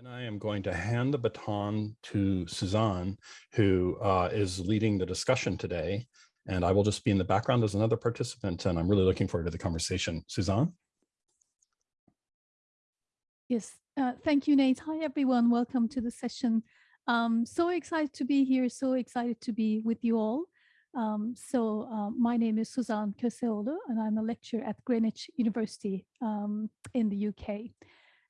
And I am going to hand the baton to Suzanne, who uh, is leading the discussion today. And I will just be in the background as another participant, and I'm really looking forward to the conversation. Suzanne? Yes, uh, thank you, Nate. Hi, everyone. Welcome to the session. Um, so excited to be here, so excited to be with you all. Um, so uh, my name is Suzanne Köseoğlu, and I'm a lecturer at Greenwich University um, in the UK.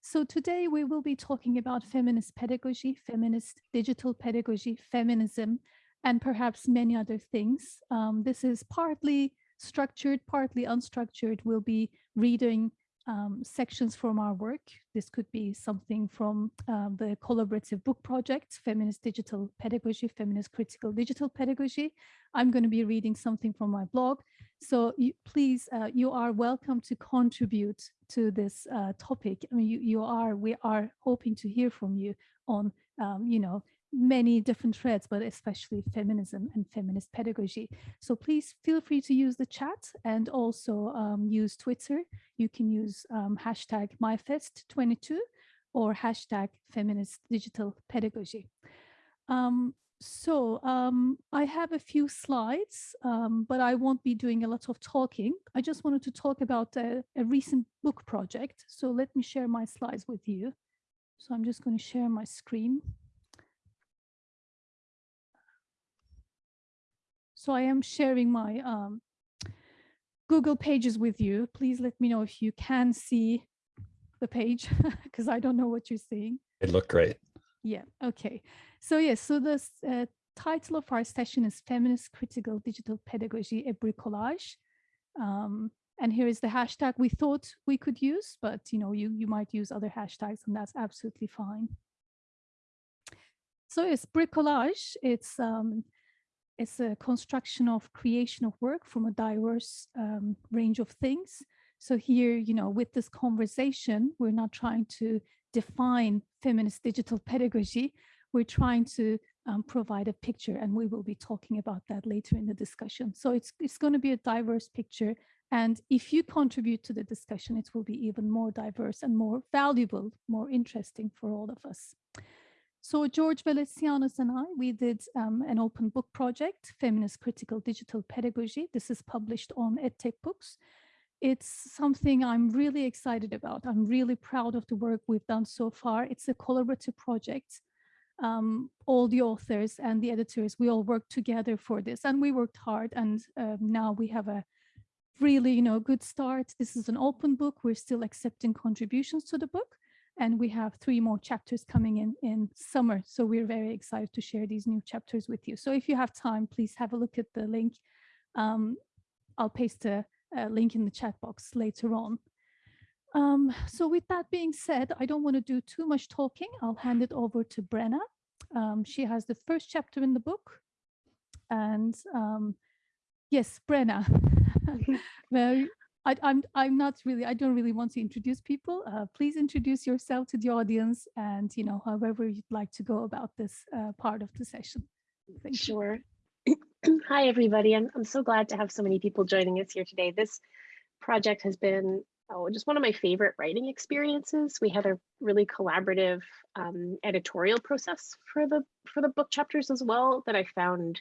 So today we will be talking about feminist pedagogy, feminist digital pedagogy, feminism, and perhaps many other things. Um, this is partly structured, partly unstructured. We'll be reading um, sections from our work. This could be something from um, the collaborative book project, Feminist Digital Pedagogy, Feminist Critical Digital Pedagogy. I'm going to be reading something from my blog. So you, please, uh, you are welcome to contribute to this uh, topic. I mean, you, you are, we are hoping to hear from you on, um, you know, many different threads, but especially feminism and feminist pedagogy. So please feel free to use the chat and also um, use Twitter. You can use um, hashtag MyFest22 or hashtag feminist digital pedagogy. Um, so um, I have a few slides, um, but I won't be doing a lot of talking. I just wanted to talk about a, a recent book project. So let me share my slides with you. So I'm just going to share my screen. So I am sharing my um, Google Pages with you. Please let me know if you can see the page because I don't know what you're seeing. It looked great. Yeah, okay. So yes, so the uh, title of our session is Feminist Critical Digital Pedagogy, a Bricolage. Um, and here is the hashtag we thought we could use, but you know, you, you might use other hashtags and that's absolutely fine. So it's bricolage. It's um, it's a construction of creation of work from a diverse um, range of things. So here, you know, with this conversation, we're not trying to define feminist digital pedagogy. We're trying to um, provide a picture and we will be talking about that later in the discussion. So it's, it's going to be a diverse picture. And if you contribute to the discussion, it will be even more diverse and more valuable, more interesting for all of us. So George Veletsianos and I, we did um, an open book project, Feminist Critical Digital Pedagogy. This is published on EdTech Books. It's something I'm really excited about. I'm really proud of the work we've done so far. It's a collaborative project. Um, all the authors and the editors, we all worked together for this and we worked hard and um, now we have a really, you know, good start. This is an open book. We're still accepting contributions to the book and we have three more chapters coming in in summer. So we're very excited to share these new chapters with you. So if you have time, please have a look at the link. Um, I'll paste a, a, link in the chat box later on. Um, so with that being said, I don't want to do too much talking. I'll hand it over to Brenna. Um, she has the first chapter in the book. And um, yes, Brenna, I, am I'm, I'm not really, I don't really want to introduce people. Uh, please introduce yourself to the audience and, you know, however you'd like to go about this uh, part of the session. Thank sure. Hi, everybody. I'm, I'm so glad to have so many people joining us here today. This project has been oh, just one of my favorite writing experiences. We had a really collaborative um, editorial process for the for the book chapters as well that I found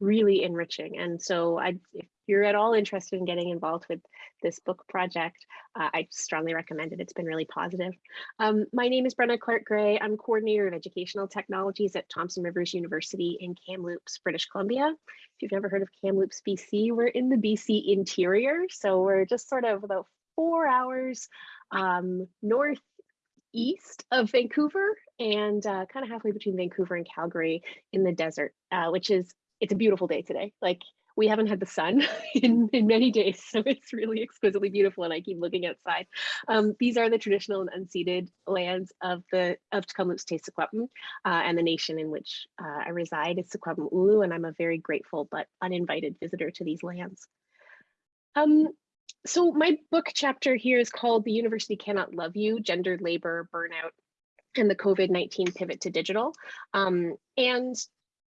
really enriching. And so I, if you're at all interested in getting involved with this book project, uh, I strongly recommend it. It's been really positive. Um, my name is Brenna Clark Gray. I'm coordinator of educational technologies at Thompson Rivers University in Kamloops, British Columbia. If you've never heard of Kamloops, BC, we're in the BC interior. So we're just sort of about four hours um, northeast of Vancouver and uh, kind of halfway between Vancouver and Calgary in the desert, uh, which is it's a beautiful day today. Like we haven't had the sun in, in many days, so it's really exquisitely beautiful and I keep looking outside. Um, these are the traditional and unceded lands of the of Tk'emlúps te Secwepemc uh, and the nation in which uh, I reside is Secwepemcúlecw and I'm a very grateful but uninvited visitor to these lands. Um, so my book chapter here is called The University Cannot Love You, Gendered Labor, Burnout, and the COVID-19 Pivot to Digital. Um, and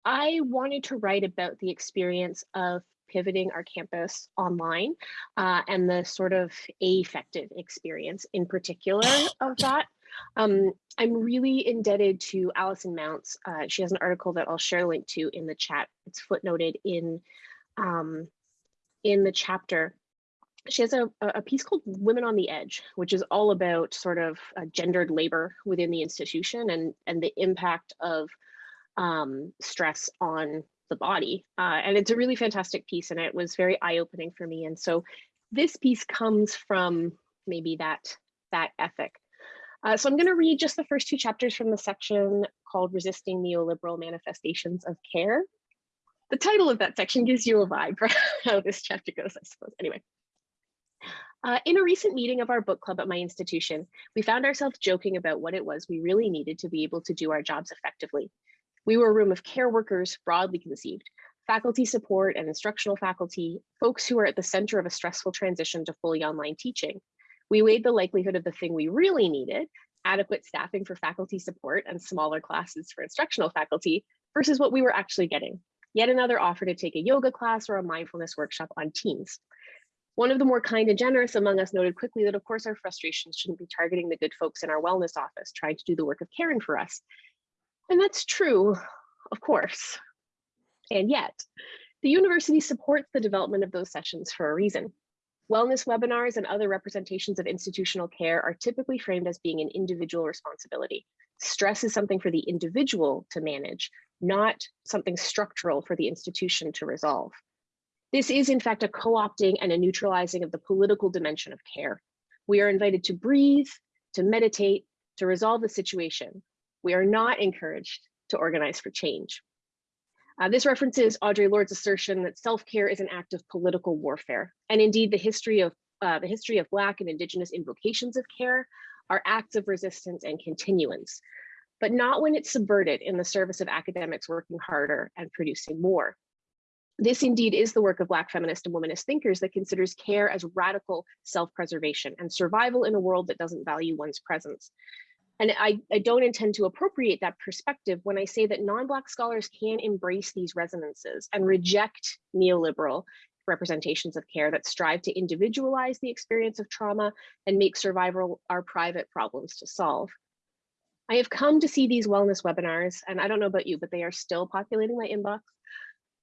I wanted to write about the experience of pivoting our campus online uh, and the sort of affective experience in particular of that. Um, I'm really indebted to Alison Mountz. Uh, she has an article that I'll share a link to in the chat. It's footnoted in, um, in the chapter. She has a, a piece called Women on the Edge, which is all about sort of uh, gendered labor within the institution and, and the impact of um, stress on the body. Uh, and it's a really fantastic piece and it was very eye-opening for me. And so this piece comes from maybe that, that ethic. Uh, so I'm going to read just the first two chapters from the section called Resisting Neoliberal Manifestations of Care. The title of that section gives you a vibe for how this chapter goes, I suppose. Anyway. Uh, in a recent meeting of our book club at my institution, we found ourselves joking about what it was we really needed to be able to do our jobs effectively. We were a room of care workers, broadly conceived, faculty support and instructional faculty, folks who are at the center of a stressful transition to fully online teaching. We weighed the likelihood of the thing we really needed, adequate staffing for faculty support and smaller classes for instructional faculty, versus what we were actually getting. Yet another offer to take a yoga class or a mindfulness workshop on Teams. One of the more kind and generous among us noted quickly that of course our frustrations shouldn't be targeting the good folks in our wellness office trying to do the work of caring for us. And that's true, of course. And yet, the university supports the development of those sessions for a reason. Wellness webinars and other representations of institutional care are typically framed as being an individual responsibility. Stress is something for the individual to manage, not something structural for the institution to resolve. This is in fact a co-opting and a neutralizing of the political dimension of care. We are invited to breathe, to meditate, to resolve the situation. We are not encouraged to organize for change. Uh, this references Audre Lorde's assertion that self-care is an act of political warfare. And indeed, the history of uh, the history of Black and Indigenous invocations of care are acts of resistance and continuance, but not when it's subverted in the service of academics working harder and producing more. This indeed is the work of Black feminist and womanist thinkers that considers care as radical self-preservation and survival in a world that doesn't value one's presence. And I, I don't intend to appropriate that perspective when I say that non-Black scholars can embrace these resonances and reject neoliberal representations of care that strive to individualize the experience of trauma and make survival our private problems to solve. I have come to see these wellness webinars, and I don't know about you, but they are still populating my inbox.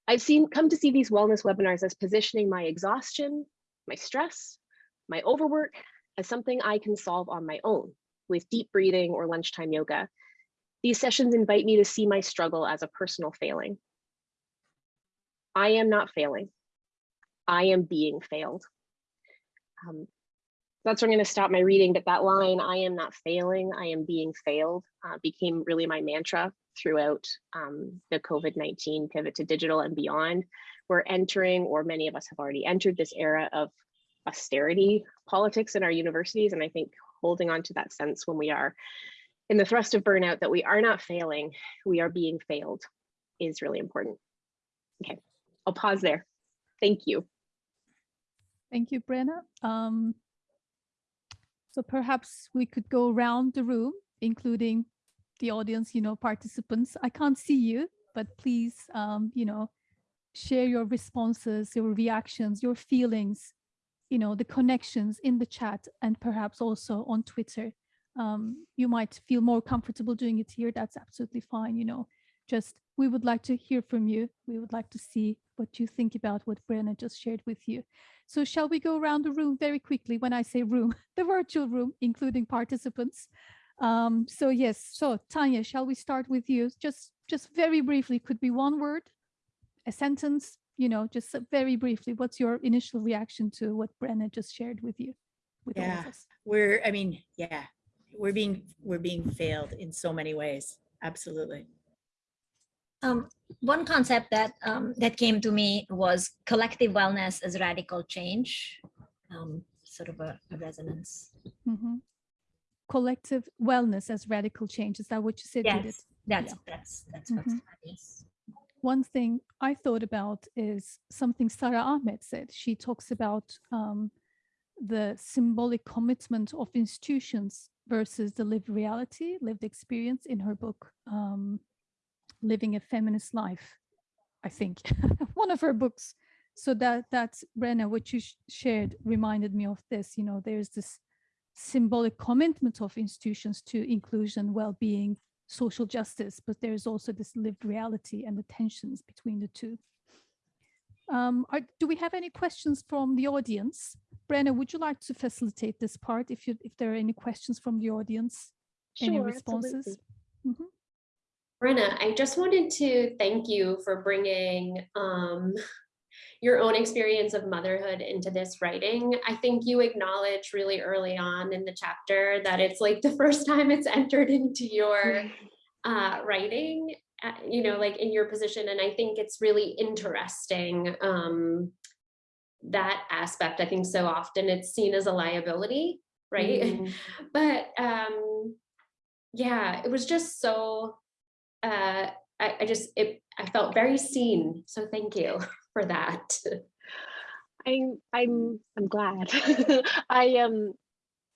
I've seen come to see these wellness webinars as positioning my exhaustion, my stress, my overwork as something I can solve on my own with deep breathing or lunchtime yoga. These sessions invite me to see my struggle as a personal failing. I am not failing. I am being failed. Um, that's where I'm going to stop my reading, but that line, I am not failing, I am being failed, uh, became really my mantra throughout um, the COVID-19 pivot to digital and beyond. We're entering, or many of us have already entered this era of austerity politics in our universities. And I think holding on to that sense when we are in the thrust of burnout that we are not failing, we are being failed is really important. Okay, I'll pause there. Thank you. Thank you, Brenna. Um, so perhaps we could go around the room, including the audience, you know, participants. I can't see you, but please, um, you know, share your responses, your reactions, your feelings you know, the connections in the chat and perhaps also on Twitter. Um, you might feel more comfortable doing it here. That's absolutely fine. You know, just we would like to hear from you. We would like to see what you think about what Brenna just shared with you. So shall we go around the room very quickly when I say room, the virtual room, including participants. Um, so yes, so Tanya, shall we start with you? Just, just very briefly, could be one word, a sentence, you know, just very briefly, what's your initial reaction to what Brenna just shared with you? With yeah, we're, I mean, yeah, we're being, we're being failed in so many ways. Absolutely. Um, one concept that um, that came to me was collective wellness as radical change, um, sort of a, a resonance. Mm -hmm. Collective wellness as radical change. Is that what you said? Yes, that's yeah. that's that's mm -hmm. what's yes one thing I thought about is something Sara Ahmed said. She talks about um, the symbolic commitment of institutions versus the lived reality, lived experience in her book, um, Living a Feminist Life, I think, one of her books. So that that's Brenna, what you sh shared reminded me of this, you know, there's this symbolic commitment of institutions to inclusion, well-being, social justice, but there is also this lived reality and the tensions between the two. Um, are, do we have any questions from the audience? Brenna, would you like to facilitate this part if you if there are any questions from the audience? Any Sure, responses? absolutely. Mhm. Brenna, I just wanted to thank you for bringing um, your own experience of motherhood into this writing. I think you acknowledge really early on in the chapter that it's like the first time it's entered into your uh, writing, uh, you know, like in your position. And I think it's really interesting um, that aspect. I think so often it's seen as a liability, right? Mhm. but um, yeah, it was just so uh, I, I just it I felt very seen. So thank you for that. I'm I'm I'm glad. I um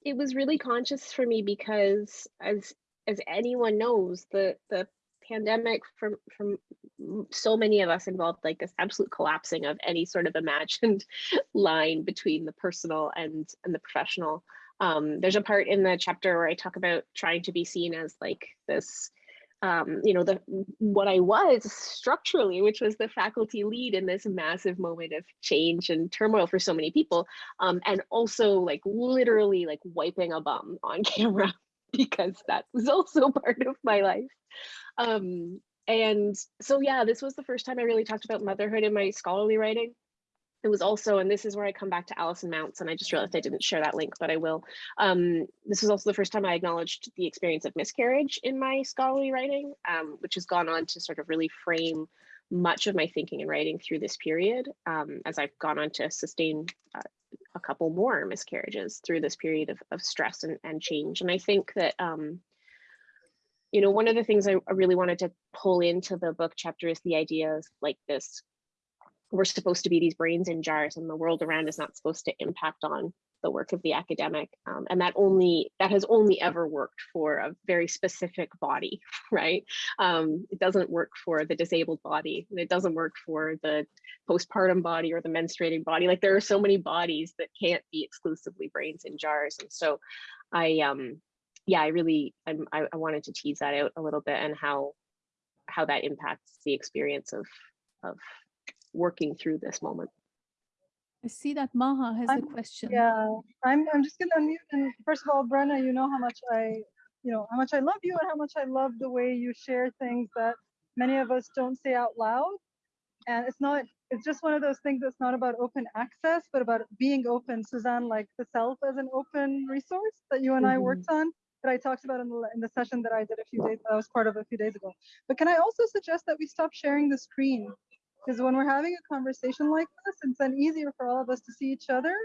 it was really conscious for me because as as anyone knows, the the pandemic from from so many of us involved like this absolute collapsing of any sort of imagined line between the personal and and the professional. Um, there's a part in the chapter where I talk about trying to be seen as like this um, you know, the what I was structurally, which was the faculty lead in this massive moment of change and turmoil for so many people, um, and also like literally like wiping a bum on camera because that was also part of my life. Um, and so yeah, this was the first time I really talked about motherhood in my scholarly writing. It was also, and this is where I come back to Alison Mountz, and I just realized I didn't share that link, but I will. Um, this was also the first time I acknowledged the experience of miscarriage in my scholarly writing, um, which has gone on to sort of really frame much of my thinking and writing through this period um, as I've gone on to sustain uh, a couple more miscarriages through this period of, of stress and, and change. And I think that, um, you know, one of the things I, I really wanted to pull into the book chapter is the idea of like this we're supposed to be these brains in jars and the world around is not supposed to impact on the work of the academic um, and that only that has only ever worked for a very specific body right? Um, it doesn't work for the disabled body it doesn't work for the postpartum body or the menstruating body. Like there are so many bodies that can't be exclusively brains in jars and so i um yeah i really I'm, I, I wanted to tease that out a little bit and how how that impacts the experience of of working through this moment. I see that Maha has a I'm- question. Yeah, I'm, I'm just gonna unmute and first of all, Brenna, you know how much I, you know, how much I love you and how much I love the way you share things that many of us don't say out loud. And it's not, it's just one of those things that's not about open access, but about being open. Suzanne, like the self as an open resource that you and I mm-hmm. worked on, that I talked about in the, in the session that I did a few days, I was part of a few days ago. But can I also suggest that we stop sharing the screen? Because when we're having a conversation like this, it's then easier for all of us to see each other.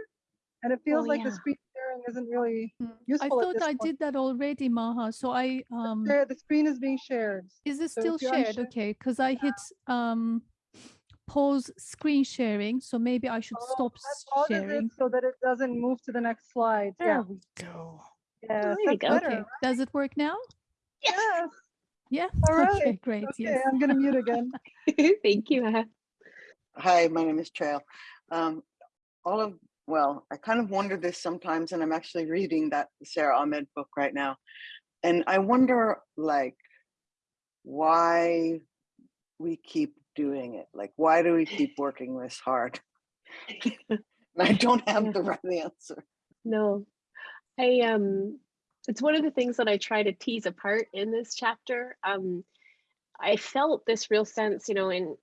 And it feels Oh, like the screen sharing isn't really useful. I useful at thought this I point. did that already, Maha. So I um There, the screen is being shared. is it so still shared? unshare- Okay, because I hit um pause screen sharing, so maybe I should Oh, stop that s- pauses sharing. it so that it doesn't move to the next slide. Yeah, we go. yes, there we that's go. better. Okay, does it work now? Yes. Yeah. All right. Okay, great. Okay, Yes. I'm gonna mute again. Thank you. Anna. Hi, my name is Trail. Um, all of, well, I kind of wonder this sometimes, and I'm actually reading that Sara Ahmed book right now. And I wonder, like, why we keep doing it. Like, why do we keep working this hard? and I don't have the right answer. No, I um, it's one of the things that I try to tease apart in this chapter. Um, I felt this real sense, you know, in,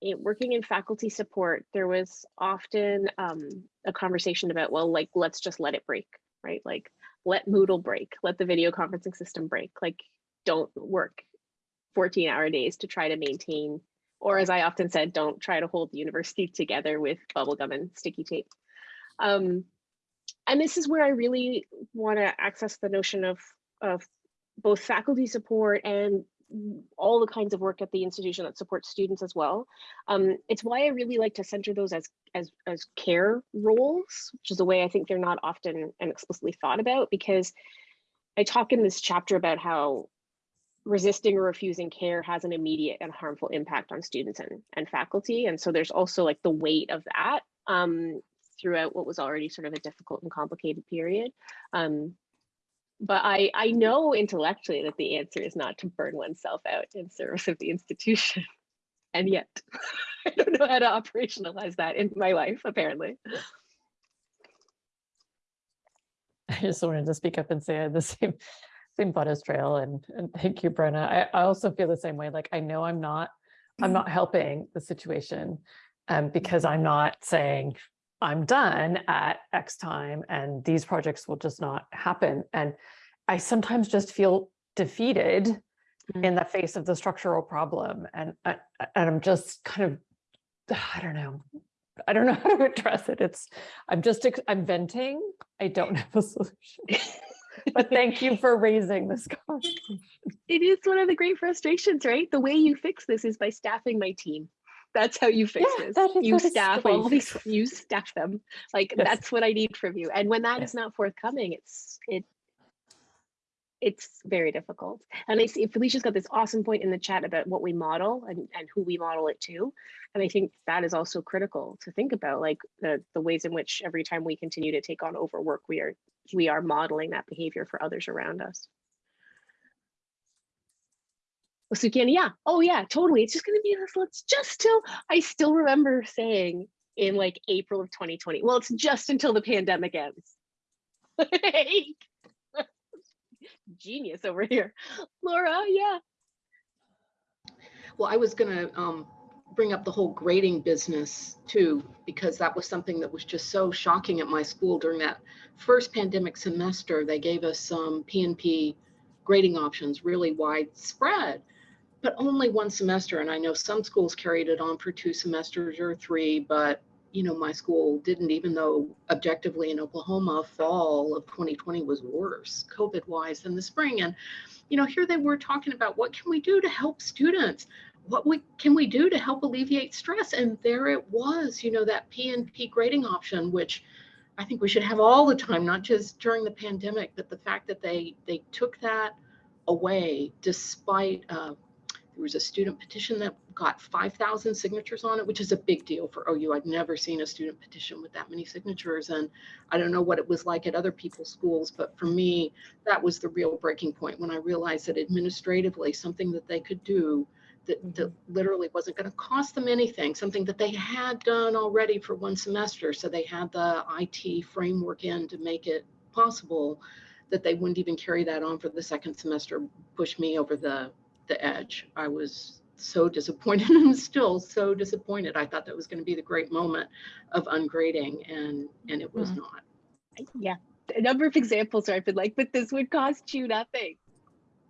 in working in faculty support, there was often um, a conversation about, well, like let's just let it break, right? Like let Moodle break, let the video conferencing system break. Like don't work 14 hour days to try to maintain, or as I often said, don't try to hold the university together with bubblegum and sticky tape. Um, and this is where I really want to access the notion of, of both faculty support and all the kinds of work at the institution that supports students as well. Um, it's why I really like to center those as, as, as care roles, which is a way I think they're not often and explicitly thought about because I talk in this chapter about how resisting or refusing care has an immediate and harmful impact on students and, and faculty. And so there's also like the weight of that um, throughout what was already sort of a difficult and complicated period. Um, but I, I know intellectually that the answer is not to burn oneself out in service of the institution. And yet, I don't know how to operationalize that in my life, apparently. I just wanted to speak up and say I had the same same thought as Trail and, and thank you, Brenna. I, I also feel the same way. Like I know I'm not I'm not helping the situation um, because I'm not saying I'm done at X time and these projects will just not happen. And I sometimes just feel defeated Mm. in the face of the structural problem. And, I- and I'm just kind of, I don't know. I don't know how to address it. It's, I'm just, I'm venting. I don't have a solution. But thank you for raising this conversation. It is one of the great frustrations, right? The way you fix this is by staffing my team. That's how you fix Yeah, this. you staff all these, you staff them. Like Yes. that's what I need from you. And when that Yes. is not forthcoming, it's it it's very difficult. And I see Felicia's got this awesome point in the chat about what we model and, and who we model it to. And I think that is also critical to think about, like the the ways in which every time we continue to take on overwork, we are we are modeling that behavior for others around us. Sukian, yeah. Oh yeah, totally. It's just gonna be this, let's just till I still remember saying in like April of 2020, well, it's just until the pandemic ends. Genius over here. Laura, yeah. Well, I was gonna um, bring up the whole grading business too, because that was something that was just so shocking at my school during that first pandemic semester. They gave us some PNP grading options, really widespread, but only one semester. And I know some schools carried it on for two semesters or three, but you know, my school didn't, even though objectively in Oklahoma, fall of 2020 was worse COVID wise than the spring. And, you know, here they were talking about what can we do to help students? What we can we do to help alleviate stress? And there it was, you know, that PNP grading option, which I think we should have all the time, not just during the pandemic, but the fact that they they took that away despite uh, there was a student petition that got 5,000 signatures on it, which is a big deal for OU. I've never seen a student petition with that many signatures. And I don't know what it was like at other people's schools, but for me, that was the real breaking point when I realized that administratively, something that they could do that, mm-hmm. that literally wasn't going to cost them anything, something that they had done already for one semester. So they had the IT framework in to make it possible that they wouldn't even carry that on for the second semester, push me over the the edge. I was so disappointed and still so disappointed. I thought that was going to be the great moment of ungrading and and it was Mhm. not. Yeah. A number of examples where I've been like, but this would cost you nothing.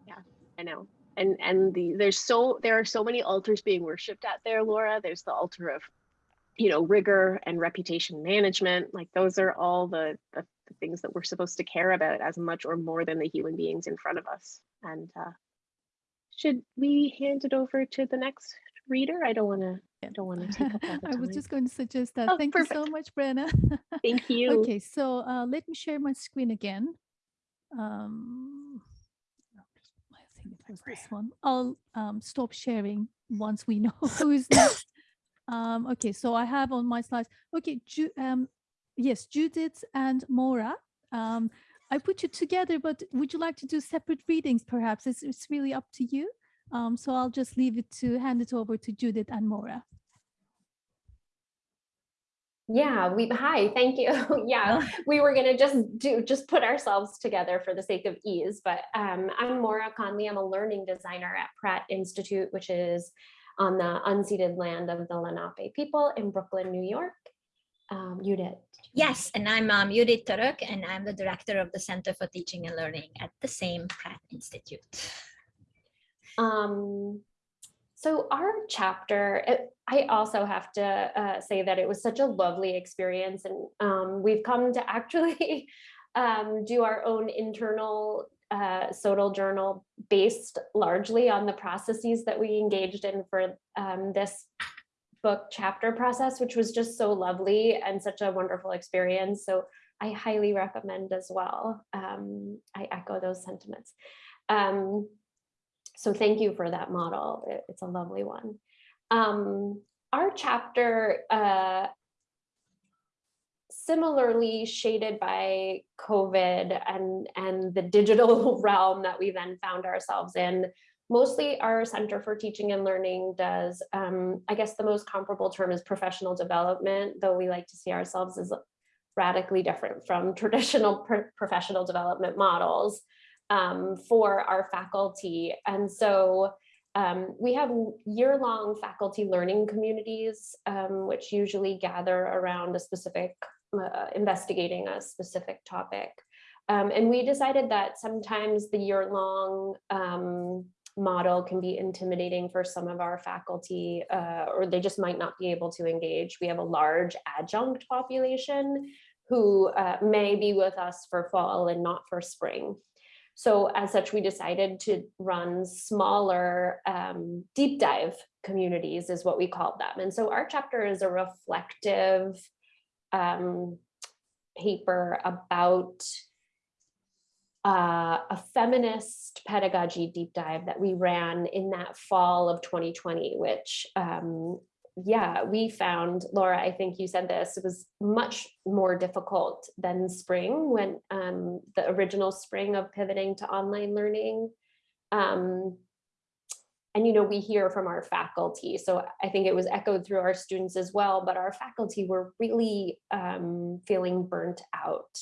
Yeah, I know. And and the there's so there are so many altars being worshipped at there, Laura. There's the altar of, you know, rigor and reputation management. Like those are all the, the, the things that we're supposed to care about as much or more than the human beings in front of us. And uh should we hand it over to the next reader? I don't want to Yeah. don't want to take up all the I was just going to suggest that. Oh, Thank you so much, Brenna. Thank you. Okay, so uh, let me share my screen again. Um, I think it was this one. I'll um, stop sharing once we know who's next. Um, okay, so I have on my slides. Okay, Ju um, yes, Judith and Maura. Um, I put you together, but would you like to do separate readings? Perhaps it's, it's really up to you. Um, so I'll just leave it to hand it over to Judith and Maura. Yeah, we hi, thank you. yeah, we were gonna just do just put ourselves together for the sake of ease. But um, I'm Maura Conley. I'm a learning designer at Pratt Institute, which is on the unceded land of the Lenape people in Brooklyn, New York. Um. Yes, and I'm um, Judith and I'm the director of the Center for Teaching and Learning at the same Pratt Institute. Um, so our chapter, it- I also have to uh, say that it was such a lovely experience, and um, we've come to actually um, do our own internal uh, SoTL journal based largely on the processes that we engaged in for um, this book chapter process, which was just so lovely and such a wonderful experience. So I highly recommend as well. Um, I echo those sentiments. Um, so thank you for that model. It- it's a lovely one. Um, our chapter uh, similarly shaded by COVID and, and the digital realm that we then found ourselves in. Mostly our Center for Teaching and Learning does, um, I guess the most comparable term is professional development, though we like to see ourselves as radically different from traditional pro professional development models um, for our faculty. And so um, we have year-long faculty learning communities, um, which usually gather around a specific, uh, investigating a specific topic. Um, and we decided that sometimes the year-long um, model can be intimidating for some of our faculty, uh, or they just might not be able to engage. We have a large adjunct population who uh, may be with us for fall and not for spring. So as such, we decided to run smaller um, deep dive communities is what we called them. And so our chapter is a reflective um, paper about uh, a feminist pedagogy deep dive that we ran in that fall of 2020, which um, yeah, we found, Laura, I think you said this, it was much more difficult than spring when um, the original spring of pivoting to online learning. Um, and, you know, we hear from our faculty, so I think it was echoed through our students as well, but our faculty were really um, feeling burnt out.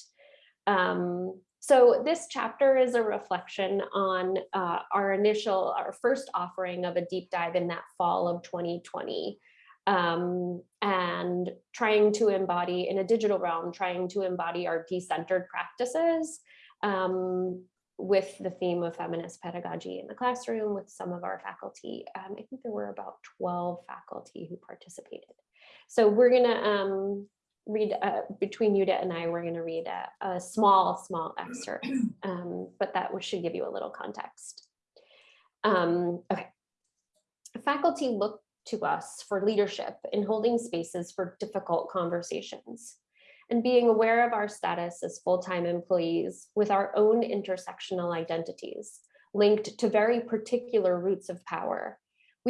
So this chapter is a reflection on uh, our initial, our first offering of a deep dive in that fall of 2020 um, and trying to embody in a digital realm, trying to embody our decentered practices um, with the theme of feminist pedagogy in the classroom with some of our faculty. Um, I think there were about 12 faculty who participated. So we're gonna um, read, uh, between Judith and I, we're gonna read a, a small, small excerpt, um, but that should give you a little context. Um, okay. Faculty look to us for leadership in holding spaces for difficult conversations and being aware of our status as full-time employees with our own intersectional identities linked to very particular roots of power.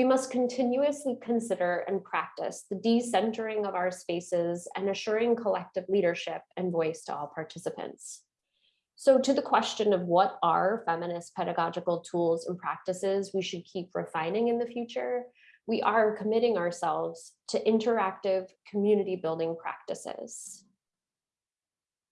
We must continuously consider and practice the decentering of our spaces and assuring collective leadership and voice to all participants. So to the question of what are feminist pedagogical tools and practices we should keep refining in the future, we are committing ourselves to interactive community building practices.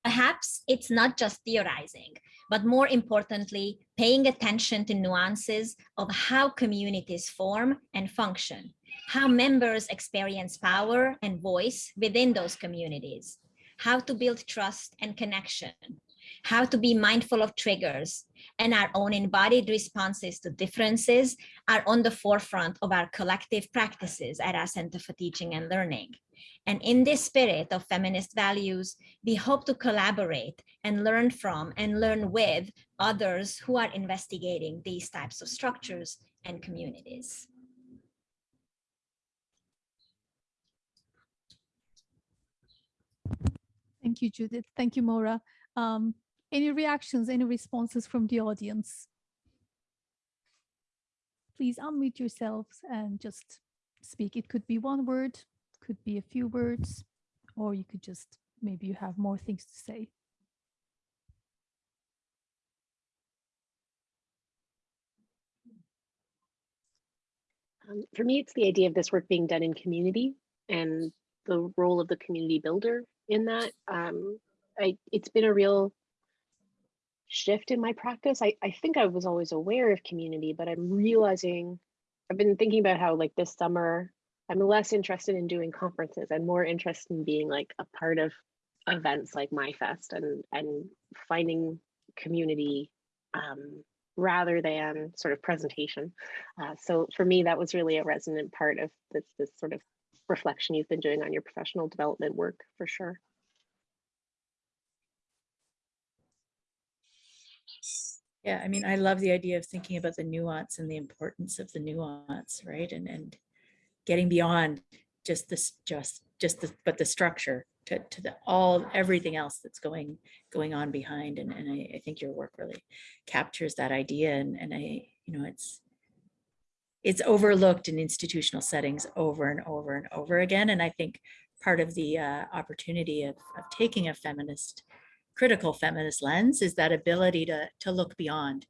Perhaps it's not just theorizing, but more importantly, paying attention to nuances of how communities form and function, how members experience power and voice within those communities, how to build trust and connection, how to be mindful of triggers, and our own embodied responses to differences are on the forefront of our collective practices at our Center for Teaching and Learning. And in this spirit of feminist values, we hope to collaborate and learn from and learn with others who are investigating these types of structures and communities. Thank you, Judith. Thank you, Maura. Um, any reactions, any responses from the audience? Please unmute yourselves and just speak. It could be one word, could be a few words, or you could just, maybe you have more things to say. Um, for me, it's the idea of this work being done in community and the role of the community builder in that. Um, I, it's been a real shift in my practice. I, I think I was always aware of community, but I'm realizing I've been thinking about how like this summer, I'm less interested in doing conferences. I'm more interested in being like a part of events like MyFest and and finding community um, rather than sort of presentation. Uh, so for me, that was really a resonant part of this, this sort of reflection you've been doing on your professional development work for sure. Yeah, I mean, I love the idea of thinking about the nuance and the importance of the nuance, right? And and getting beyond just this, just just the, but the structure to, to the all everything else that's going going on behind. And and I, I think your work really captures that idea. And and I, you know, it's it's overlooked in institutional settings over and over and over again. And I think part of the uh, opportunity of, of taking a feminist, critical feminist lens is that ability to, to look beyond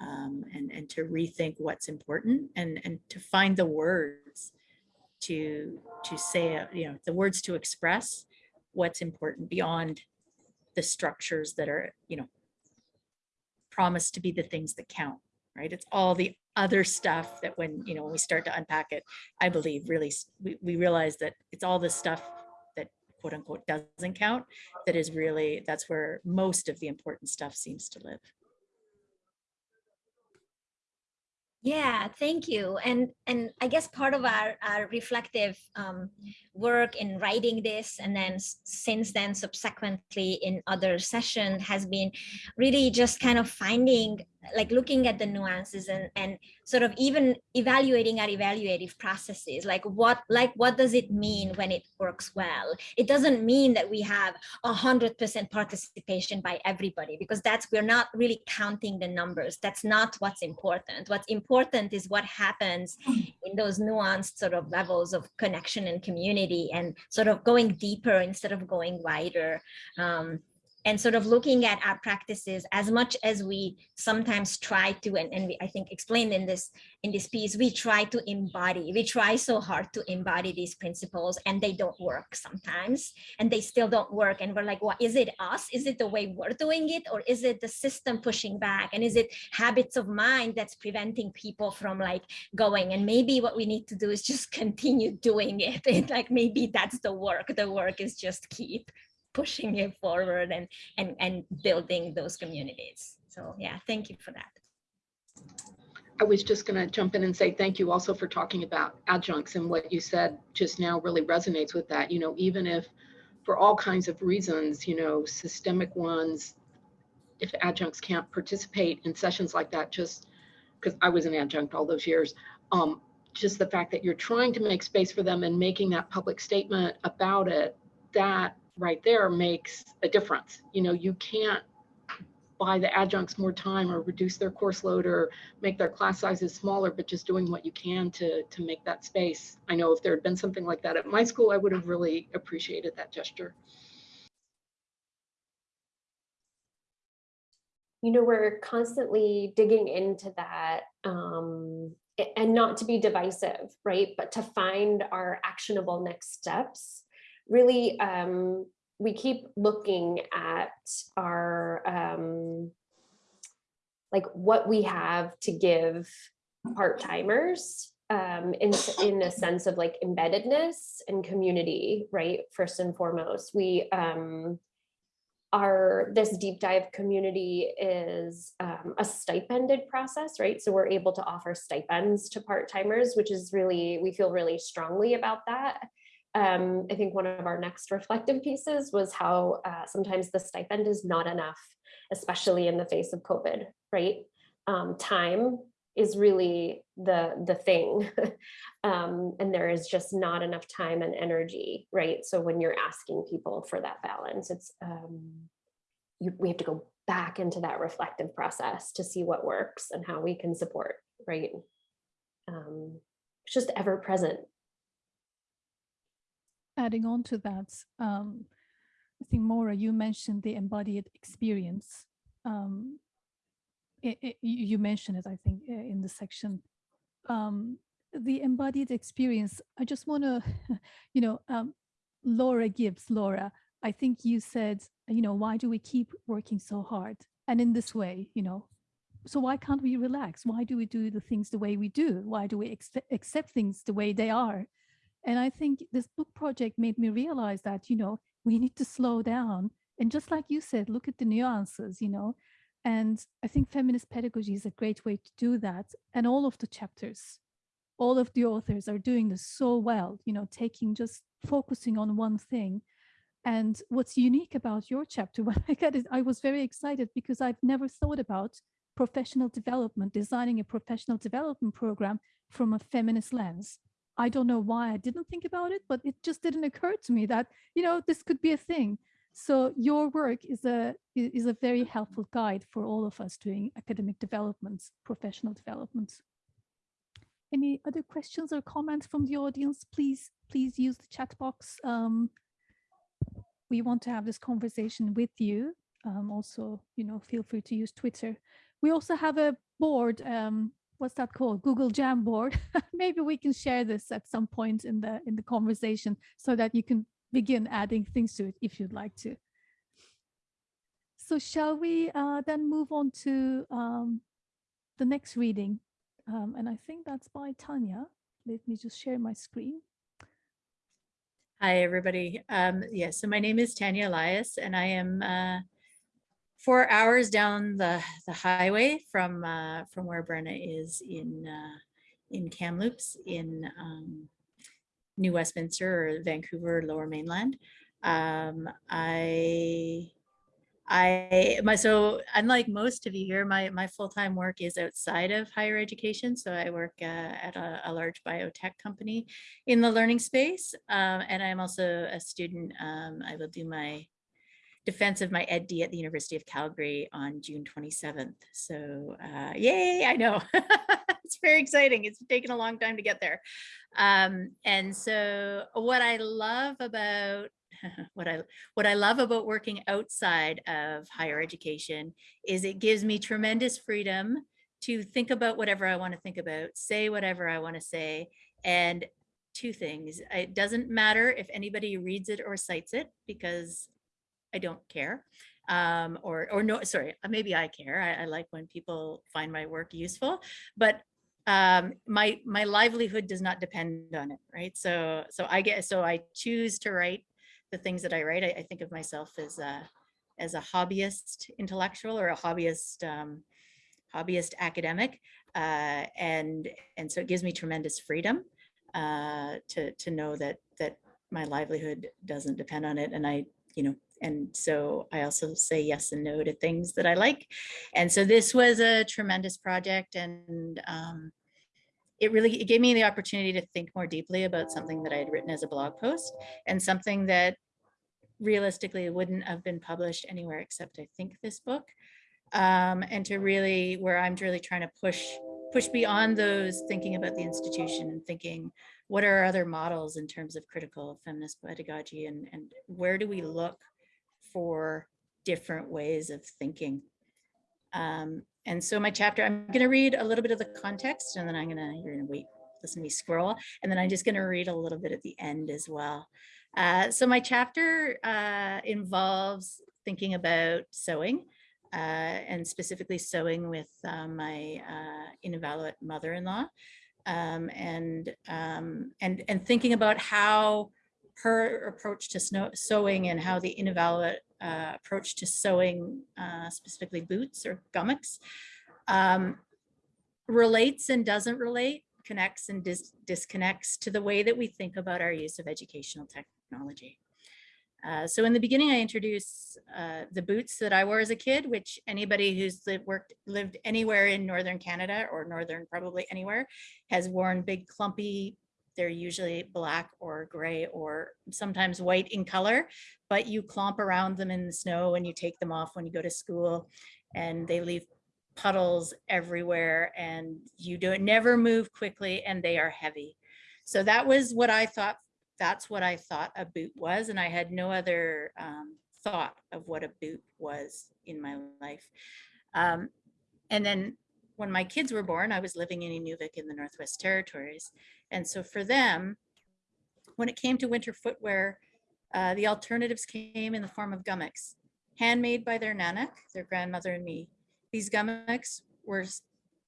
um, and, and to rethink what's important and, and to find the words to, to say, uh, you know, the words to express what's important beyond the structures that are, you know, promised to be the things that count, right? It's all the other stuff that when, you know, when we start to unpack it, I believe really, we, we realize that it's all the stuff that quote unquote doesn't count, that is really, that's where most of the important stuff seems to live. Yeah, thank you. And and I guess part of our, our reflective um, work in writing this and then since then subsequently in other sessions has been really just kind of finding like looking at the nuances and and sort of even evaluating our evaluative processes like what like what does it mean when it works well? It doesn't mean that we have a hundred percent participation by everybody because that's we're not really counting the numbers. That's not what's important. What's important is what happens in those nuanced sort of levels of connection and community and sort of going deeper instead of going wider. Um, and sort of looking at our practices as much as we sometimes try to and, and we, i think explained in this in this piece we try to embody we try so hard to embody these principles and they don't work sometimes and they still don't work. And we're like what is it us? Is it the way we're doing it? Or is it the system pushing back? And is it habits of mind that's preventing people from like going? And maybe what we need to do is just continue doing it. And like maybe that's the work. The work is just keep pushing it forward and and and building those communities so yeah thank you for that I was just going to jump in and say thank you also for talking about adjuncts and what you said just now really resonates with that. You know, even if for all kinds of reasons, you know, systemic ones, if adjuncts can't participate in sessions like that, just because I was an adjunct all those years, um, just the fact that you're trying to make space for them and making that public statement about it, that right there makes a difference. You know, you can't buy the adjuncts more time or reduce their course load or make their class sizes smaller, but just doing what you can to, to make that space. I know if there had been something like that at my school, I would have really appreciated that gesture. you know we're constantly digging into that um, and not to be divisive right but to find our actionable next steps really um, we keep looking at our um, like what we have to give part-timers um, in, in a sense of like embeddedness and community right first and foremost we um, our this deep dive community is um, a stipended process, right? So we're able to offer stipends to part-timers, which is really, we feel really strongly about that. Um, I think one of our next reflective pieces was how uh, sometimes the stipend is not enough, especially in the face of COVID, right? Um, time is really the the thing um, and there is just not enough time and energy right? So when you're asking people for that balance it's um, you, we have to go back into that reflective process to see what works and how we can support right? Um, it's just ever present adding on to that, um, I think Maura, you mentioned the embodied experience. Um, it, it, you mentioned it, I think, in the section. Um, the embodied experience, I just want to, you know, um, Laura Gibbs, Laura, I think you said, you know, why do we keep working so hard? And in this way, you know, so why can't we relax? Why do we do the things the way we do? Why do we accept things the way they are? And I think this book project made me realize that, you know, we need to slow down. And just like you said, look at the nuances, you know. And I think feminist pedagogy is a great way to do that. And all of the chapters, all of the authors are doing this so well, you know, taking just focusing on one thing. And what's unique about your chapter, when I got it, I was very excited because I've never thought about professional development, designing a professional development program from a feminist lens. I don't know why I didn't think about it, but it just didn't occur to me that, you know, this could be a thing. So your work is a is a very helpful guide for all of us doing academic developments, professional developments. any other questions or comments from the audience, please, please use the chat box. Um, we want to have this conversation with you. Um, also, you know, feel free to use Twitter. We also have a board. Um, what's that called? Google Jamboard. Maybe we can share this at some point in the in the conversation so that you can begin adding things to it if you'd like to. So shall we uh, then move on to um, the next reading? Um, and I think that's by Tanya. Let me just share my screen. Hi, everybody. Um, yeah, so my name is Tanya Elias, and I am uh, four hours down the, the highway from uh, from where Brenna is in uh, in Kamloops in um, New Westminster or Vancouver Lower Mainland. Um, I I my so unlike most of you here, my my full time work is outside of higher education. So I work uh, at a, a, large biotech company in the learning space, um, and I'm also a student. Um, I will do my defense of my EdD at the University of Calgary on June 27th. So uh, yay! I know it's very exciting. It's taken a long time to get there, um, and so what I love about what I what I love about working outside of higher education is it gives me tremendous freedom to think about whatever I want to think about, say whatever I want to say, and two things. It doesn't matter if anybody reads it or cites it because I don't care. Um, or or no, sorry, maybe I care. I, I like when people find my work useful, but um, my my livelihood does not depend on it, right? So so I get so I choose to write the things that I write. I, I think of myself as a as a hobbyist intellectual or a hobbyist um, hobbyist academic, uh, and and so it gives me tremendous freedom uh, to to know that that my livelihood doesn't depend on it, and I you know and so I also say yes and no to things that I like. And so this was a tremendous project and um, it really it gave me the opportunity to think more deeply about something that I had written as a blog post and something that realistically wouldn't have been published anywhere except I think this book. Um, and to really where I'm really trying to push push beyond those thinking about the institution and thinking what are other models in terms of critical feminist pedagogy and, and where do we look for different ways of thinking. Um, and so my chapter, I'm going to read a little bit of the context and then I'm going to, you're going to wait, listen to me scroll. And then I'm just going to read a little bit at the end as well. Uh, so my chapter uh, involves thinking about sewing uh, and specifically sewing with uh, my uh, Inuvialuit mother-in-law um, and, um, and, and thinking about how her approach to snow, sewing and how the Inuvialuit uh, approach to sewing, uh, specifically boots or kamiks, um, relates and doesn't relate, connects and dis disconnects to the way that we think about our use of educational technology. Uh, so in the beginning, I introduce uh, the boots that I wore as a kid, which anybody who's lived, worked, lived anywhere in Northern Canada or Northern probably anywhere has worn big clumpy they're usually black or gray or sometimes white in color, but you clomp around them in the snow and you take them off when you go to school and they leave puddles everywhere and you do it never move quickly and they are heavy. So that was what I thought, that's what I thought a boot was. And I had no other um, thought of what a boot was in my life. Um, and then when my kids were born, I was living in Inuvik in the Northwest Territories. And so for them, when it came to winter footwear, uh, the alternatives came in the form of kamiks, handmade by their nanak, their grandmother and me. These kamiks were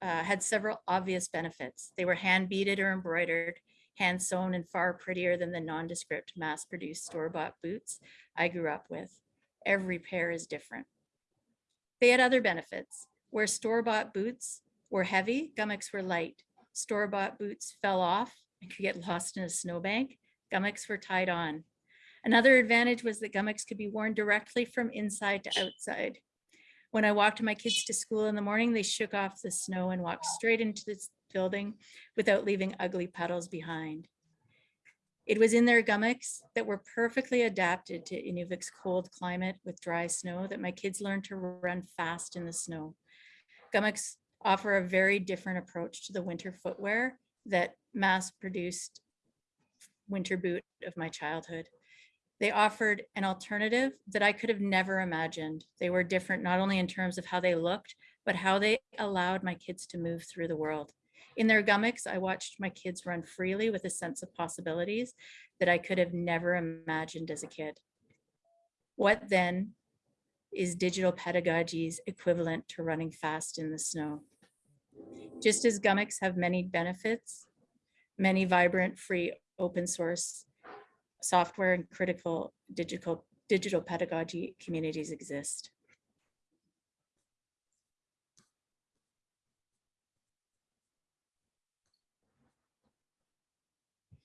uh, had several obvious benefits. They were hand beaded or embroidered, hand sewn and far prettier than the nondescript mass produced store-bought boots I grew up with. Every pair is different. They had other benefits. Where store-bought boots were heavy, kamiks were light. Store-bought boots fell off and could get lost in a snowbank. Kamiks were tied on. Another advantage was that kamiks could be worn directly from inside to outside. When I walked my kids to school in the morning, they shook off the snow and walked straight into the building without leaving ugly puddles behind. It was in their kamiks that were perfectly adapted to Inuvik's cold climate with dry snow that my kids learned to run fast in the snow. Kamiks offer a very different approach to the winter footwear that mass produced winter boot of my childhood. They offered an alternative that I could have never imagined. They were different, not only in terms of how they looked, but how they allowed my kids to move through the world. In their kamiks, I watched my kids run freely with a sense of possibilities that I could have never imagined as a kid. What then is digital pedagogy's equivalent to running fast in the snow? Just as kamiks have many benefits, many vibrant, free, open source software and critical digital, digital pedagogy communities exist.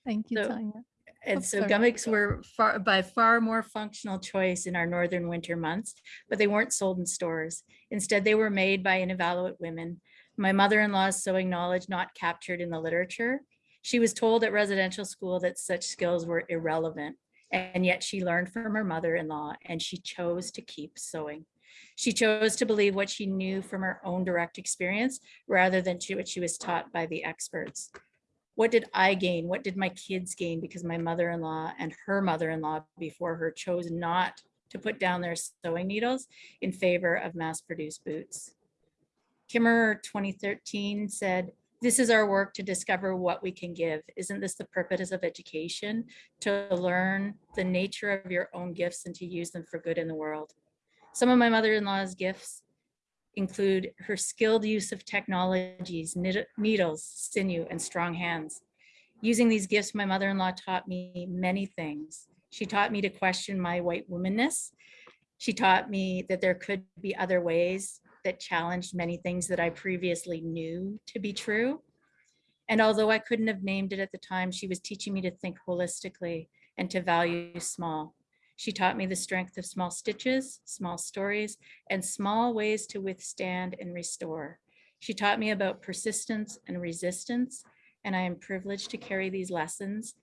Thank you, So- Tanya. And so kamiks were far, by far more functional choice in our northern winter months, but they weren't sold in stores. Instead, they were made by Inuvialuit women. My mother-in-law's sewing knowledge not captured in the literature. She was told at residential school that such skills were irrelevant, and yet she learned from her mother-in-law and she chose to keep sewing. She chose to believe what she knew from her own direct experience rather than to what she was taught by the experts what did I gain? What did my kids gain? Because my mother-in-law and her mother-in-law before her chose not to put down their sewing needles in favor of mass-produced boots. Kimmerer 2013 said, this is our work to discover what we can give. Isn't this the purpose of education? To learn the nature of your own gifts and to use them for good in the world. Some of my mother-in-law's gifts include her skilled use of technologies, needles, sinew, and strong hands. Using these gifts, my mother-in-law taught me many things. She taught me to question my white womanness. She taught me that there could be other ways that challenged many things that I previously knew to be true. And although I couldn't have named it at the time, she was teaching me to think holistically and to value small. She taught me the strength of small stitches, small stories, and small ways to withstand and restore. She taught me about persistence and resistance, and I am privileged to carry these lessons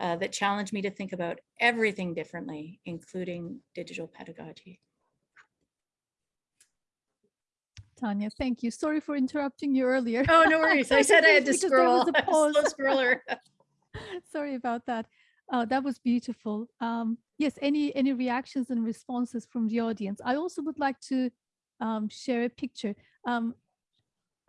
uh, that challenge me to think about everything differently, including digital pedagogy. Tanya, thank you. Sorry for interrupting you earlier. Oh, no worries. I said I had to Because there was scroll. a pause. Slow scroller. Sorry about that. Uh, that was beautiful. Um, yes, any any reactions and responses from the audience? I also would like to um, share a picture um,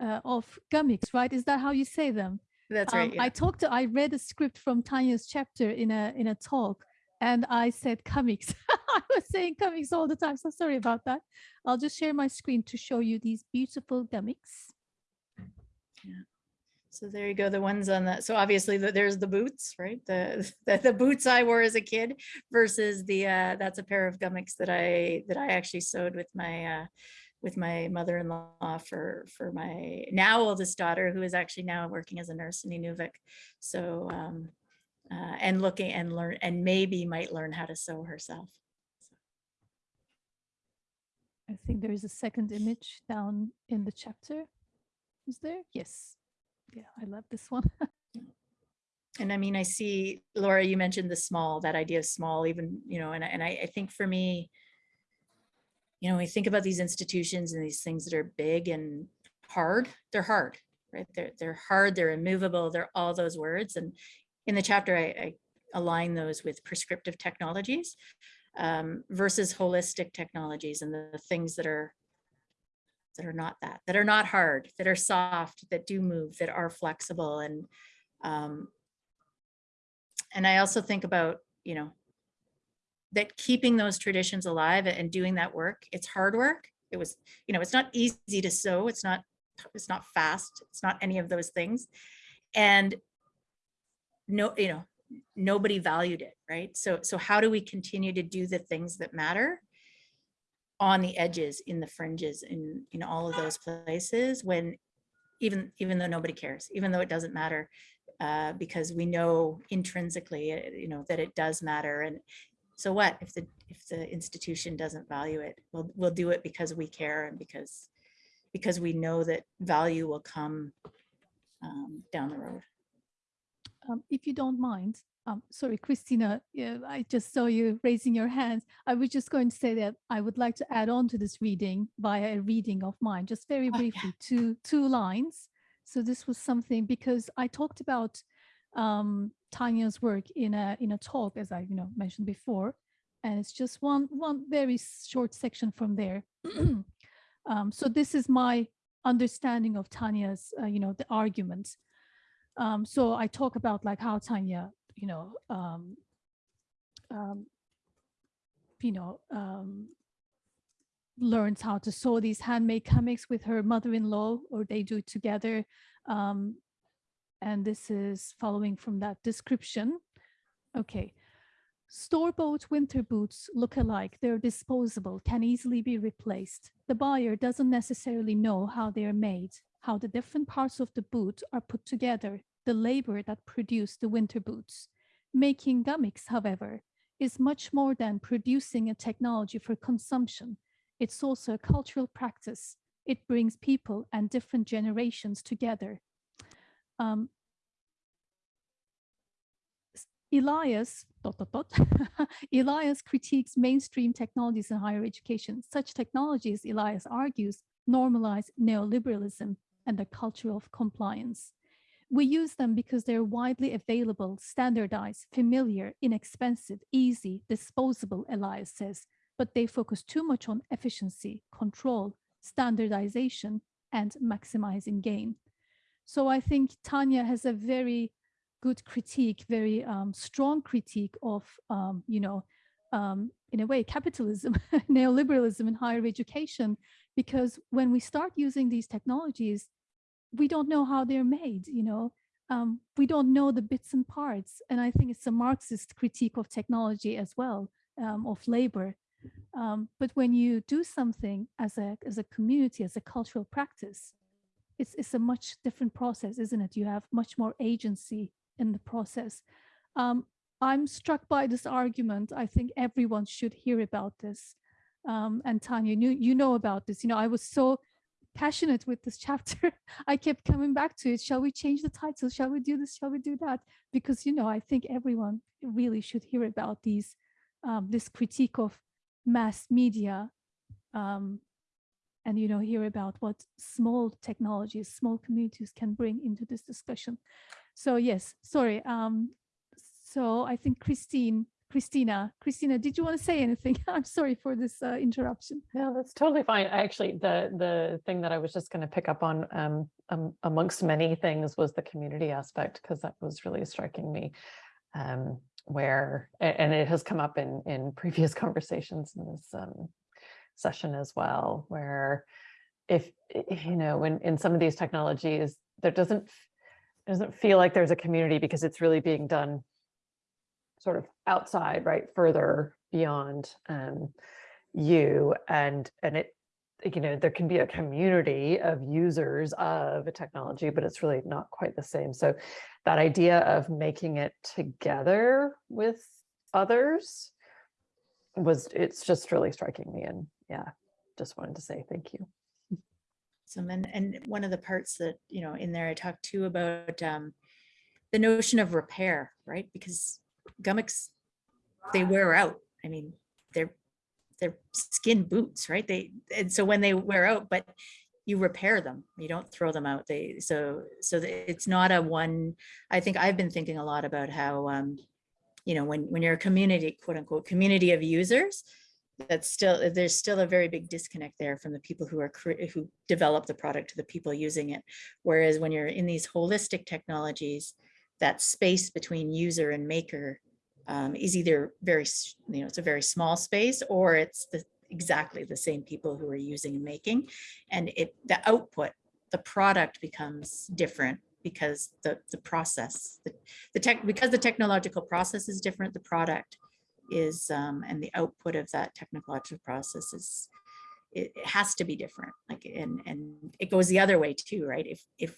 uh, of kamiks, right? Is that how you say them? That's Um, right. I talked. To, I read a script from Tanya's chapter in a in a talk, and I said comics. I was saying comics all the time. So sorry about that. I'll just share my screen to show you these beautiful kamiks. So there you go, the ones on that. So obviously the- there's the boots, right? The, the, the boots I wore as a kid versus the, uh, that's a pair of kamiks that I, that I actually sewed with my, uh, with my mother-in-law for, for my now oldest daughter, who is actually now working as a nurse in Inuvik. So, um, uh, and looking and learn, and maybe might learn how to sew herself. I think there is a second image down in the chapter. Is there? Yes. Yeah, I love this one. And I mean, I see, Laura, you mentioned the small, that idea of small, even, you know, and, I- and I, I think for me, you know, we think about these institutions and these things that are big and hard, they're hard, right? They're, they're hard, they're immovable, they're all those words. And in the chapter, I, I align those with prescriptive technologies um, versus holistic technologies and the, the things that are that are not that, that are not hard, that are soft, that do move, that are flexible and um, and I also think about, you know, that keeping those traditions alive and doing that work, it's hard work. It was, you know, it's not easy to sew. It's not, it's not fast. It's not any of those things. And no, you know, nobody valued it, right? So, so how do we continue to do the things that matter on the edges, in the fringes, in, in all of those places when even, even though nobody cares, even though it doesn't matter, uh, because we know intrinsically, uh, you know, that it does matter. And so what if the if the institution doesn't value it? We'll we'll do it because we care and because because we know that value will come um, down the road. Um, if you don't mind, um, sorry, Christina, yeah, I just saw you raising your hands. I was just going to say that I would like to add on to this reading via a reading of mine, just very Oh, yeah. briefly, two two lines So this was something because I talked about um, Tanya's work in a in a talk, as I you know mentioned before, and it's just one one very short section from there. um, so this is my understanding of Tanya's uh, you know the arguments. Um, so I talk about like how Tanya you know um, um, you know um, learns how to sew these handmade comics with her mother-in-law or they do together. Um, and this is following from that description. Okay. Store-bought winter boots look alike. They're disposable can easily be replaced. The buyer doesn't necessarily know how they are made how the different parts of the boot are put together the labor that produced the winter boots making gummies however is much more than producing a technology for consumption it's also a cultural practice. It brings people and different generations together. Um, Elias, dot, dot, dot, Elias critiques mainstream technologies in higher education. Such technologies, Elias argues, normalize neoliberalism and the culture of compliance. We use them because they're widely available, standardized, familiar, inexpensive, easy, disposable, Elias says, but they focus too much on efficiency, control, standardization, and maximizing gain. So I think Tanya has a very good critique, very um, strong critique of, um, you know, um, in a way, capitalism, neoliberalism in higher education, because when we start using these technologies, we don't know how they're made, you know, um, we don't know the bits and parts. And I think it's a Marxist critique of technology as well, um, of labor, um, but when you do something as a as a community, as a cultural practice, it's it's a much different process, isn't it? You have much more agency in the process. Um, I'm struck by this argument. I think everyone should hear about this. Um, and Tanya, you, you know about this. You know, I was so passionate with this chapter. I kept coming back to it. Shall we change the title? Shall we do this? Shall we do that? Because, you know, I think everyone really should hear about these, um, this critique of mass media um, and you know hear about what small technologies small communities can bring into this discussion so yes sorry um so i think christine christina christina did you want to say anything i'm sorry for this uh, interruption No, that's totally fine. Actually, the the thing that I was just going to pick up on um, um, amongst many things was the community aspect, because that was really striking me. Um, where, and it has come up in, in previous conversations in this um, session as well, where if, you know, when in some of these technologies, there doesn't, doesn't feel like there's a community because it's really being done sort of outside, right, further beyond um, you and, and it, you know, there can be a community of users of a technology, but it's really not quite the same. So that idea of making it together with others was, it's just really striking me. And yeah, just wanted to say thank you. So and, and one of the parts that, you know, in there I talked too about um, the notion of repair, right? Because kamiks, they wear out. I mean, they're they're skin boots, right? They and so when they wear out, but you repair them. You don't throw them out. They so so it's not a one. I think I've been thinking a lot about how um, you know when when you're a community, quote unquote, community of users, that's still there's still a very big disconnect there from the people who are who develop the product to the people using it. Whereas when you're in these holistic technologies, that space between user and maker um, is either very, you know, it's a very small space or it's the exactly the same people who are using and making. And it, the output, the product becomes different because the, the process, the, the tech, because the technological process is different, the product is, um, and the output of that technological process is, it, it has to be different. Like, and, and it goes the other way too, right? If, if,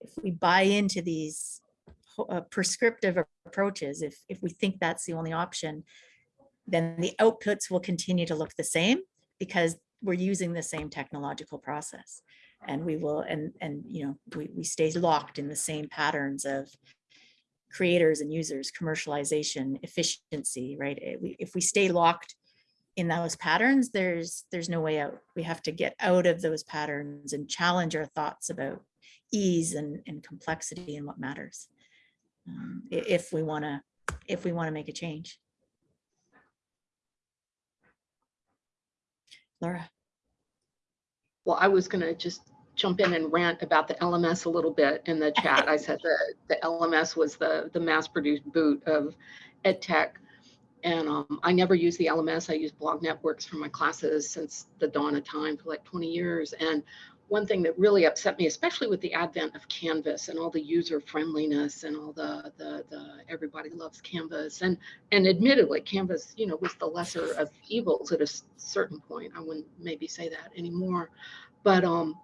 if we buy into these uh, prescriptive approaches, if, if we think that's the only option, then the outputs will continue to look the same because we're using the same technological process. And we will, and, and, you know, we, we stay locked in the same patterns of creators and users, commercialization, efficiency, right? If we stay locked in those patterns, there's, there's no way out. We have to get out of those patterns and challenge our thoughts about ease and, and complexity and what matters. Um, if we want to, if we want to make a change. Laura, Well, I was gonna just jump in and rant about the LMS a little bit in the chat. I said that the LMS was the, the mass-produced boot of ed tech. And um, I never use the LMS. I use blog networks for my classes since the dawn of time for like 20 years. And one thing that really upset me, especially with the advent of Canvas and all the user friendliness and all the, the, the everybody loves Canvas. And, and admittedly, Canvas, you know, was the lesser of evils at a certain point. I wouldn't maybe say that anymore. But, um,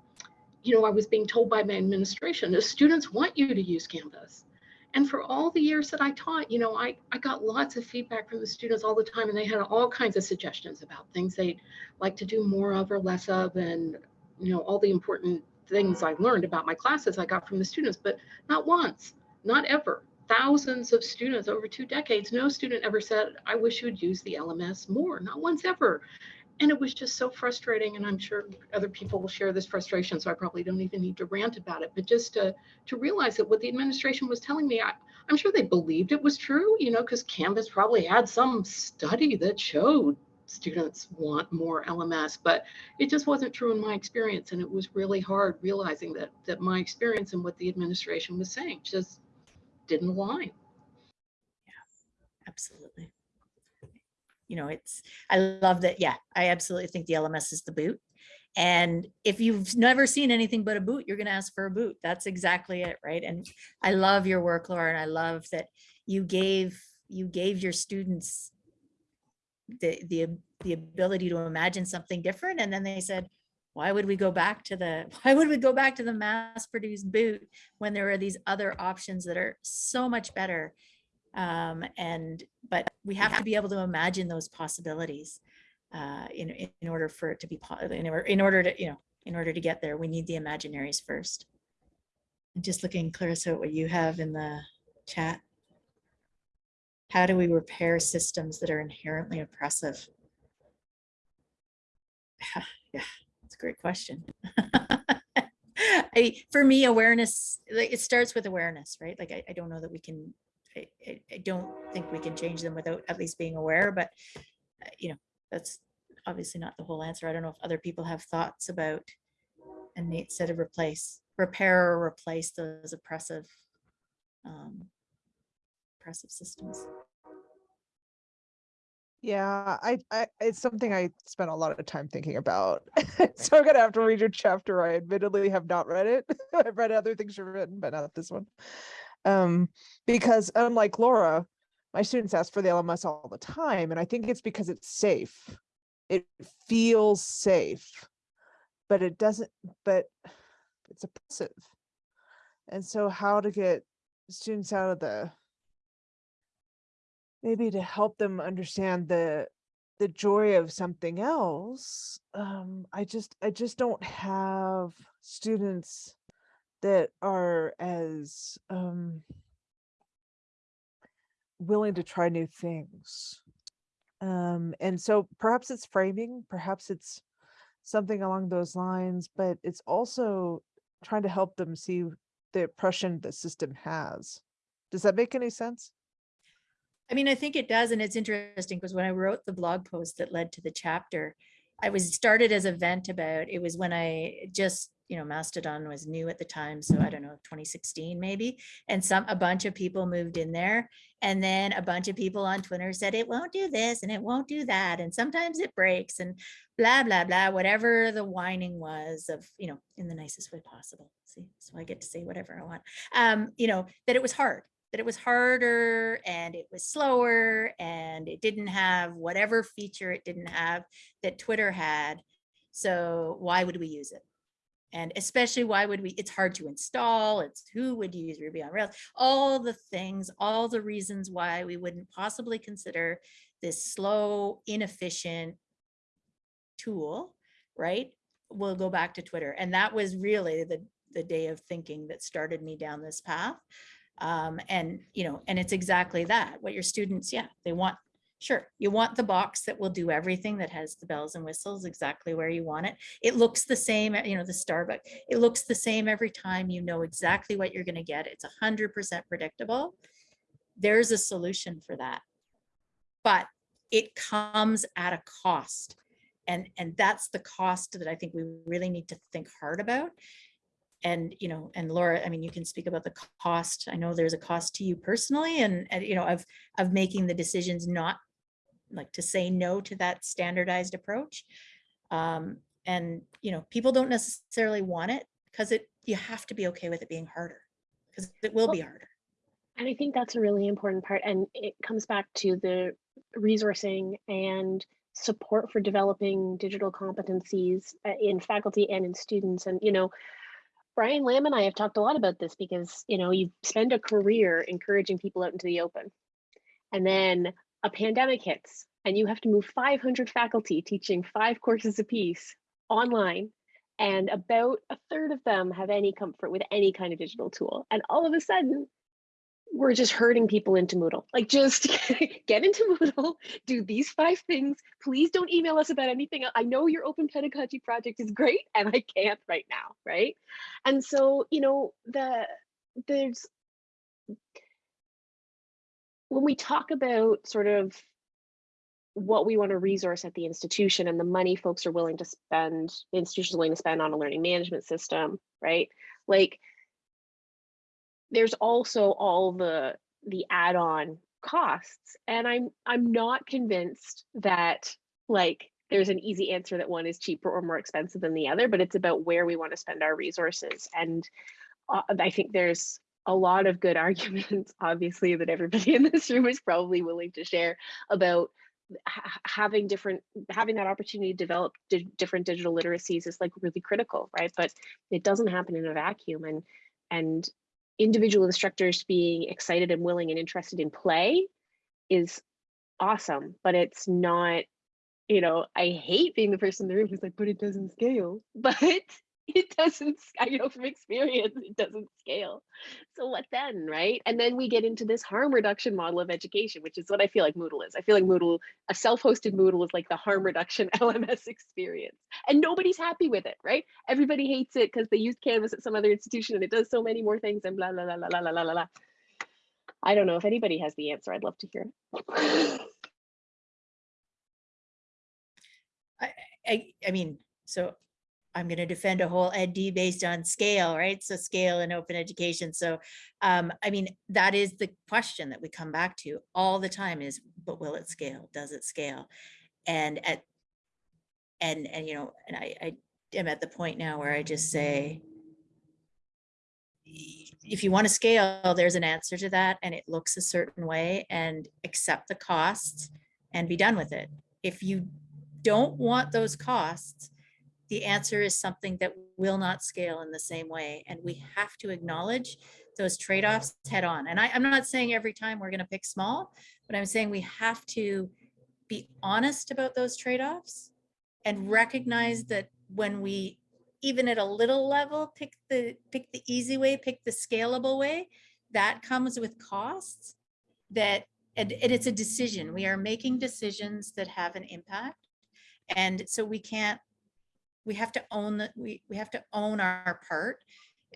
you know, I was being told by my administration, the students want you to use Canvas. And for all the years that I taught, you know, I, I got lots of feedback from the students all the time, and they had all kinds of suggestions about things they'd like to do more of or less of, and, you know, all the important things I learned about my classes I got from the students, but not once, not ever. Thousands of students over two decades, no student ever said, I wish you would use the LMS more, not once ever. And it was just so frustrating. And I'm sure other people will share this frustration. So I probably don't even need to rant about it. But just to, to realize that what the administration was telling me, I, I'm sure they believed it was true, you know, because Canvas probably had some study that showed students want more LMS, but it just wasn't true in my experience. And it was really hard realizing that that my experience and what the administration was saying just didn't align. Yeah, absolutely. You know, it's, I love that. Yeah, I absolutely think the LMS is the boot. And if you've never seen anything but a boot, you're going to ask for a boot. That's exactly it, right? And I love your work, Laura, and I love that you gave you gave your students the the the ability to imagine something different, and then they said, "Why would we go back to the Why would we go back to the mass-produced boot when there are these other options that are so much better?" Um, and but we have to be able to imagine those possibilities uh, in in order for it to be in order in order to you know in order to get there, we need the imaginaries first. Just looking, Clarissa, at what you have in the chat. How do we repair systems that are inherently oppressive? Yeah, it's a great question. I, for me, awareness, like, it starts with awareness, right? Like, I, I don't know that we can, I, I, don't think we can change them without at least being aware, but, uh, you know, that's obviously not the whole answer. I don't know if other people have thoughts about and Nate said to replace, repair or replace those oppressive, um, oppressive systems. Yeah, I, I it's something I spent a lot of time thinking about. so I'm gonna have to read your chapter. I admittedly have not read it. I've read other things you've written, but not this one. Um, because unlike Laura, my students ask for the LMS all the time, and I think it's because it's safe. It feels safe, but it doesn't. But it's oppressive. And so, how to get students out of the maybe to help them understand the the joy of something else um i just i just don't have students that are as um willing to try new things. Um and so perhaps it's framing perhaps it's something along those lines but it's also trying to help them see the oppression the system has. Does that make any sense I mean, I think it does, and it's interesting because when I wrote the blog post that led to the chapter, I was started as a vent about, it was when I just, you know, Mastodon was new at the time, so I don't know, 2016 maybe, and some, a bunch of people moved in there, and then a bunch of people on Twitter said, it won't do this, and it won't do that, and sometimes it breaks, and blah, blah, blah, whatever the whining was of, you know, in the nicest way possible, see, so I get to say whatever I want, um, you know, that it was hard, that it was harder and it was slower and it didn't have whatever feature it didn't have that Twitter had. So why would we use it? And especially why would we, it's hard to install, it's who would use Ruby on Rails, all the things, all the reasons why we wouldn't possibly consider this slow, inefficient tool, right? We'll go back to Twitter. And that was really the, the day of thinking that started me down this path um, and you know and it's exactly that what your students yeah they want Sure, you want the box that will do everything that has the bells and whistles exactly where you want it. It looks the same, you know, the Starbucks, it looks the same every time. You know exactly what you're gonna get. It's a hundred percent predictable. There's a solution for that. But it comes at a cost. And, and that's the cost that I think we really need to think hard about. And, you know, and Laura, I mean, you can speak about the cost. I know there's a cost to you personally and, and, you know, of, of making the decisions not like to say no to that standardized approach. Um, and, you know, people don't necessarily want it because it, you have to be okay with it being harder because it will be harder. And I think that's a really important part. And it comes back to the resourcing and support for developing digital competencies uh, in faculty and in students. And, you know, Brian Lamb and I have talked a lot about this because, you know, you spend a career encouraging people out into the open. And then a pandemic hits and you have to move 500 faculty teaching five courses apiece online. And about a third of them have any comfort with any kind of digital tool. And all of a sudden, we're just herding people into Moodle. Like just get into Moodle, do these five things. Please don't email us about anything. I know your open pedagogy project is great and I can't right now, right? And so, you know, the there's when we talk about sort of what we want to resource at the institution and the money folks are willing to spend, institution's willing to spend on a learning management system, right? Like there's also all the the add-on costs and i'm i'm not convinced that like there's an easy answer that one is cheaper or more expensive than the other but it's about where we want to spend our resources and uh, i think there's a lot of good arguments obviously that everybody in this room is probably willing to share about having different having that opportunity to develop di different digital literacies is like really critical right? But it doesn't happen in a vacuum and and individual instructors being excited and willing and interested in play is awesome, but it's not, you know, I hate being the person in the room who's like, but it doesn't scale. But it doesn't, I know from experience, it doesn't scale. So what then, right? And then we get into this harm reduction model of education, which is what I feel like Moodle is. I feel like Moodle, a self-hosted Moodle is like the harm reduction LMS experience. And nobody's happy with it, right? Everybody hates it because they used Canvas at some other institution and it does so many more things and blah, blah, blah, blah, blah, blah, blah. I don't know if anybody has the answer. I'd love to hear. I, I, I mean, so I'm going to defend a whole EdD based on scale, right? So scale and open education. So, um, I mean, that is the question that we come back to all the time is, but will it scale? Does it scale? And at, and, and, you know, and I, I am at the point now where I just say, if you want to scale, there's an answer to that and it looks a certain way and accept the costs and be done with it. If you don't want those costs, the answer is something that will not scale in the same way. And we have to acknowledge those trade-offs head on. And I, am not saying every time we're going to pick small, but I'm saying we have to be honest about those trade-offs and recognize that when we even at a little level pick the pick the easy way pick the scalable way that comes with costs that and, and it's a decision we are making decisions that have an impact and so we can't we have to own that we, we have to own our part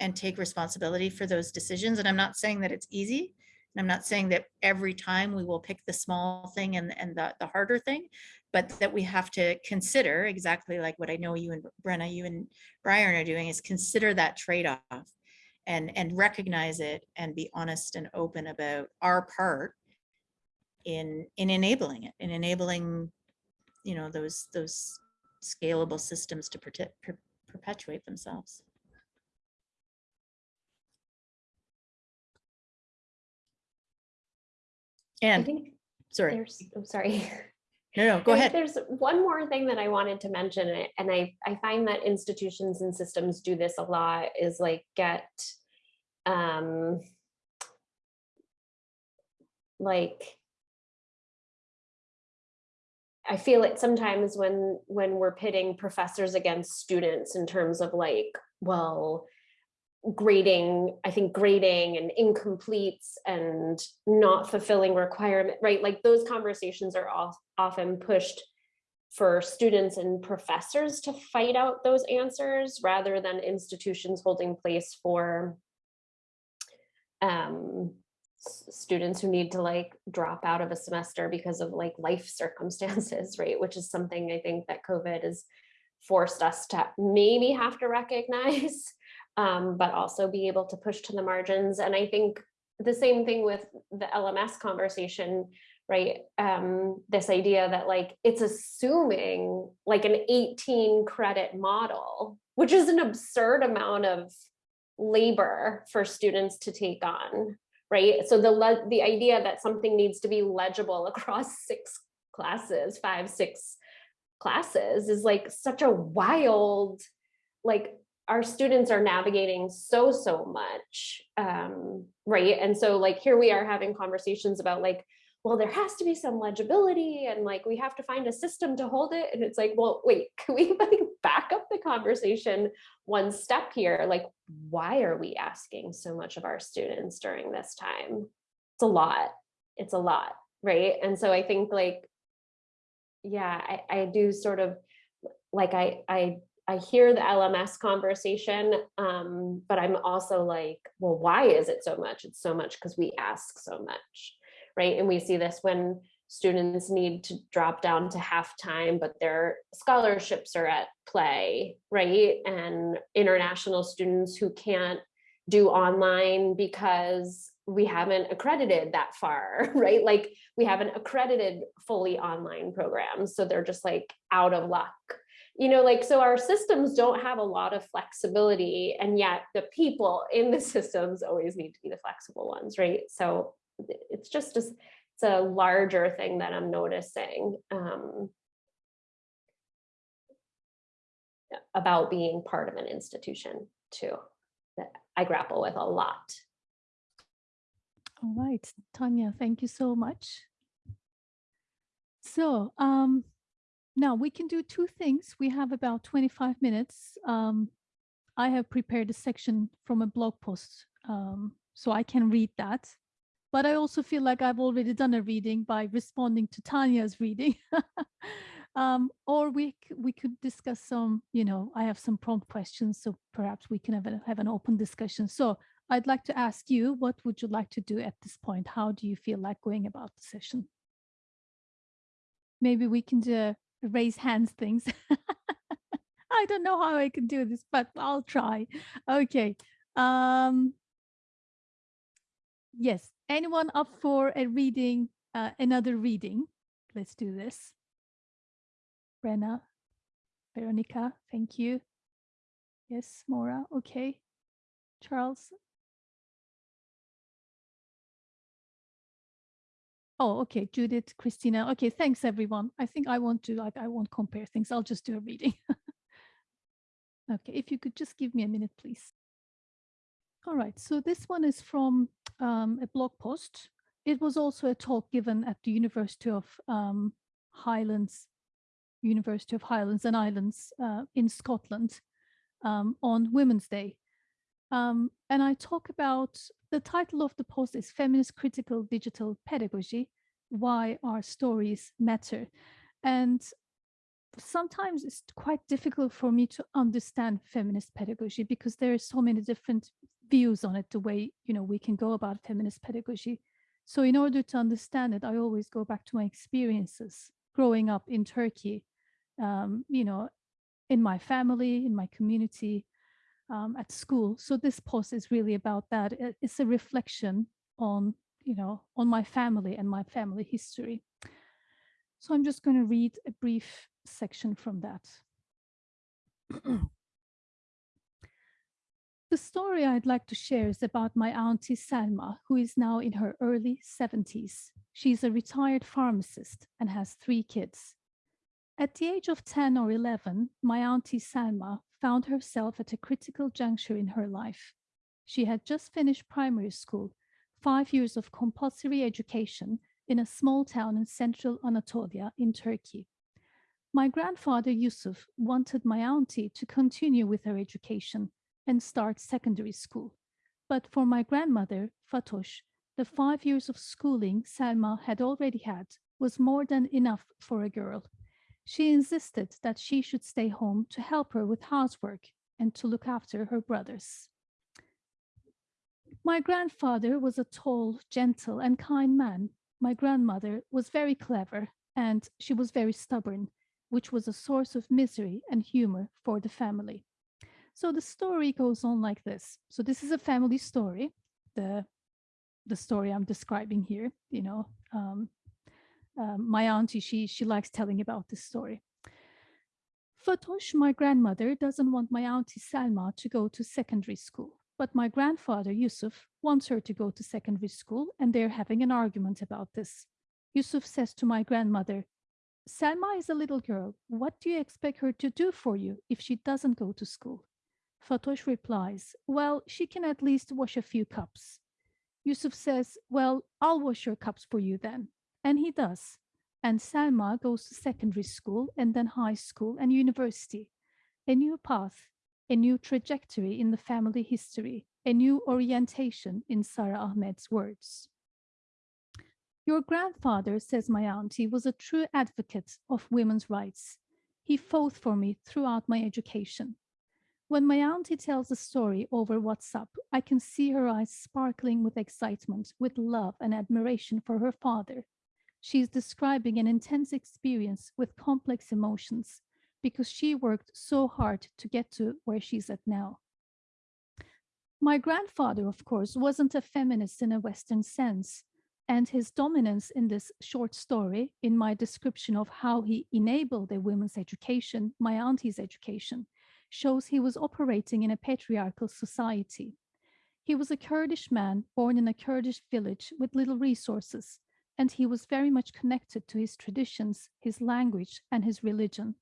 and take responsibility for those decisions. And I'm not saying that it's easy. And I'm not saying that every time we will pick the small thing and, and the, the harder thing, but that we have to consider exactly like what I know you and Brenna, you and Brian are doing is consider that trade-off and, and recognize it and be honest and open about our part in, in enabling it, in enabling, you know, those, those scalable systems to per perpetuate themselves. And I think sorry. There's, I'm sorry. No, no, go ahead. There's one more thing that I wanted to mention, and I, I find that institutions and systems do this a lot, is like get um, like I feel it sometimes when when we're pitting professors against students in terms of like, well, grading, I think grading and incompletes and not fulfilling requirement, right? Like those conversations are often pushed for students and professors to fight out those answers rather than institutions holding place for um, students who need to like drop out of a semester because of like life circumstances, right? Which is something I think that COVID has forced us to maybe have to recognize, um, but also be able to push to the margins. And I think the same thing with the LMS conversation, right? Um, this idea that like it's assuming like an 18 credit model, which is an absurd amount of labor for students to take on, right? So the, the idea that something needs to be legible across six classes, five, six classes is like such a wild, like our students are navigating so, so much, um, right? And so like here we are having conversations about like, well, there has to be some legibility and like we have to find a system to hold it. And it's like, well, wait, can we like back up the conversation one step here? Like, why are we asking so much of our students during this time? It's a lot. It's a lot, right? And so I think like, yeah, I, I do sort of like I I I hear the LMS conversation, um, but I'm also like, well, why is it so much? It's so much because we ask so much right? And we see this when students need to drop down to half time, but their scholarships are at play, right? And international students who can't do online because we haven't accredited that far, right? Like we haven't accredited fully online programs. So they're just like out of luck. You know, like, so our systems don't have a lot of flexibility and yet the people in the systems always need to be the flexible ones, right? So it's just a, it's a larger thing that I'm noticing um, about being part of an institution too, that I grapple with a lot. All right, Tanya, thank you so much. So um, now we can do two things. We have about 25 minutes. Um, I have prepared a section from a blog post, um, so I can read that but I also feel like I've already done a reading by responding to Tanya's reading. um, or we we could discuss some, you know, I have some prompt questions, so perhaps we can have, a, have an open discussion. So I'd like to ask you, what would you like to do at this point? How do you feel like going about the session? Maybe we can do raise hands things. I don't know how I can do this, but I'll try. Okay. Um, yes, anyone up for a reading, uh, another reading? Let's do this. Brenna, Veronica, thank you. Yes, Maura, okay. Charles. Oh, okay, Judith, Christina. Okay, thanks everyone. I think I want to like, I won't compare things. I'll just do a reading. okay, if you could just give me a minute, please. All right, so this one is from um, a blog post. It was also a talk given at the University of um, Highlands, University of Highlands and Islands uh, in Scotland um, on Women's Day. Um, and I talk about, the title of the post is Feminist Critical Digital Pedagogy, Why Our Stories Matter. And sometimes it's quite difficult for me to understand feminist pedagogy because there are so many different views on it, the way, you know, we can go about feminist pedagogy. So in order to understand it, I always go back to my experiences growing up in Turkey, um, you know, in my family, in my community, um, at school. So this post is really about that. It's a reflection on, you know, on my family and my family history. So I'm just going to read a brief section from that. The story I'd like to share is about my auntie Selma, who is now in her early 70s. She's a retired pharmacist and has three kids. At the age of 10 or 11, my auntie Selma found herself at a critical juncture in her life. She had just finished primary school, five years of compulsory education in a small town in central Anatolia in Turkey. My grandfather Yusuf wanted my auntie to continue with her education and start secondary school. But for my grandmother, Fatosh, the five years of schooling Selma had already had was more than enough for a girl. She insisted that she should stay home to help her with housework and to look after her brothers. My grandfather was a tall, gentle, and kind man. My grandmother was very clever and she was very stubborn, which was a source of misery and humor for the family. So the story goes on like this. So this is a family story, the, the story I'm describing here, you know, um, um, my auntie, she, she likes telling about this story. Fatosh, my grandmother, doesn't want my auntie Salma to go to secondary school, but my grandfather Yusuf wants her to go to secondary school and they're having an argument about this. Yusuf says to my grandmother, Salma is a little girl. What do you expect her to do for you if she doesn't go to school? Fatosh replies, well, she can at least wash a few cups. Yusuf says, well, I'll wash your cups for you then. And he does. And Salma goes to secondary school and then high school and university. A new path, a new trajectory in the family history, a new orientation in Sara Ahmed's words. Your grandfather, says my auntie, was a true advocate of women's rights. He fought for me throughout my education. When my auntie tells a story over WhatsApp, I can see her eyes sparkling with excitement, with love and admiration for her father. She is describing an intense experience with complex emotions because she worked so hard to get to where she's at now. My grandfather, of course, wasn't a feminist in a Western sense, and his dominance in this short story, in my description of how he enabled a women's education, my auntie's education, shows he was operating in a patriarchal society. He was a Kurdish man born in a Kurdish village with little resources, and he was very much connected to his traditions, his language, and his religion.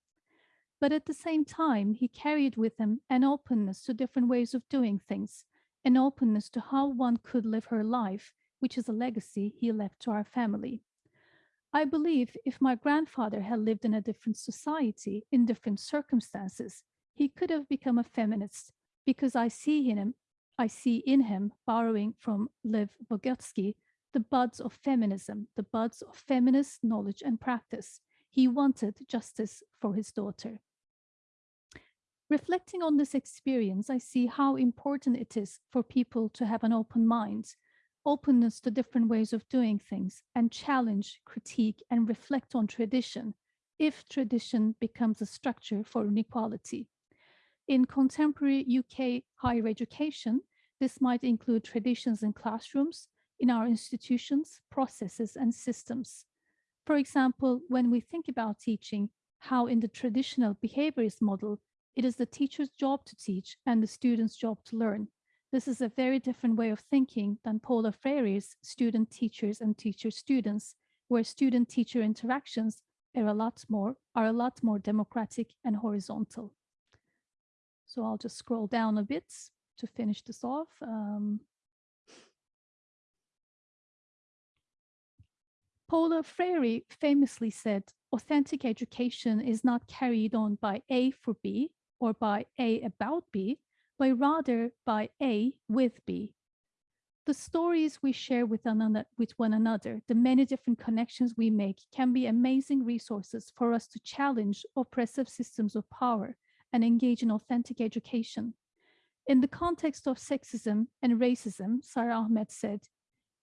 But at the same time, he carried with him an openness to different ways of doing things, an openness to how one could live her life, which is a legacy he left to our family. I believe if my grandfather had lived in a different society, in different circumstances, he could have become a feminist because I see in him, I see in him, borrowing from Lev Vygotsky, the buds of feminism, the buds of feminist knowledge and practice. He wanted justice for his daughter. Reflecting on this experience, I see how important it is for people to have an open mind, openness to different ways of doing things, and challenge, critique, and reflect on tradition if tradition becomes a structure for inequality. In contemporary UK higher education, this might include traditions in classrooms, in our institutions, processes, and systems. For example, when we think about teaching, how in the traditional behaviorist model, it is the teacher's job to teach and the student's job to learn. This is a very different way of thinking than Paulo Freire's student teachers and teacher students, where student teacher interactions are a lot more are a lot more democratic and horizontal. So I'll just scroll down a bit to finish this off. Um, Paulo Freire famously said, authentic education is not carried on by A for B or by A about B, but rather by A with B. The stories we share with, another, with one another, the many different connections we make can be amazing resources for us to challenge oppressive systems of power and engage in authentic education. In the context of sexism and racism, Sara Ahmed said,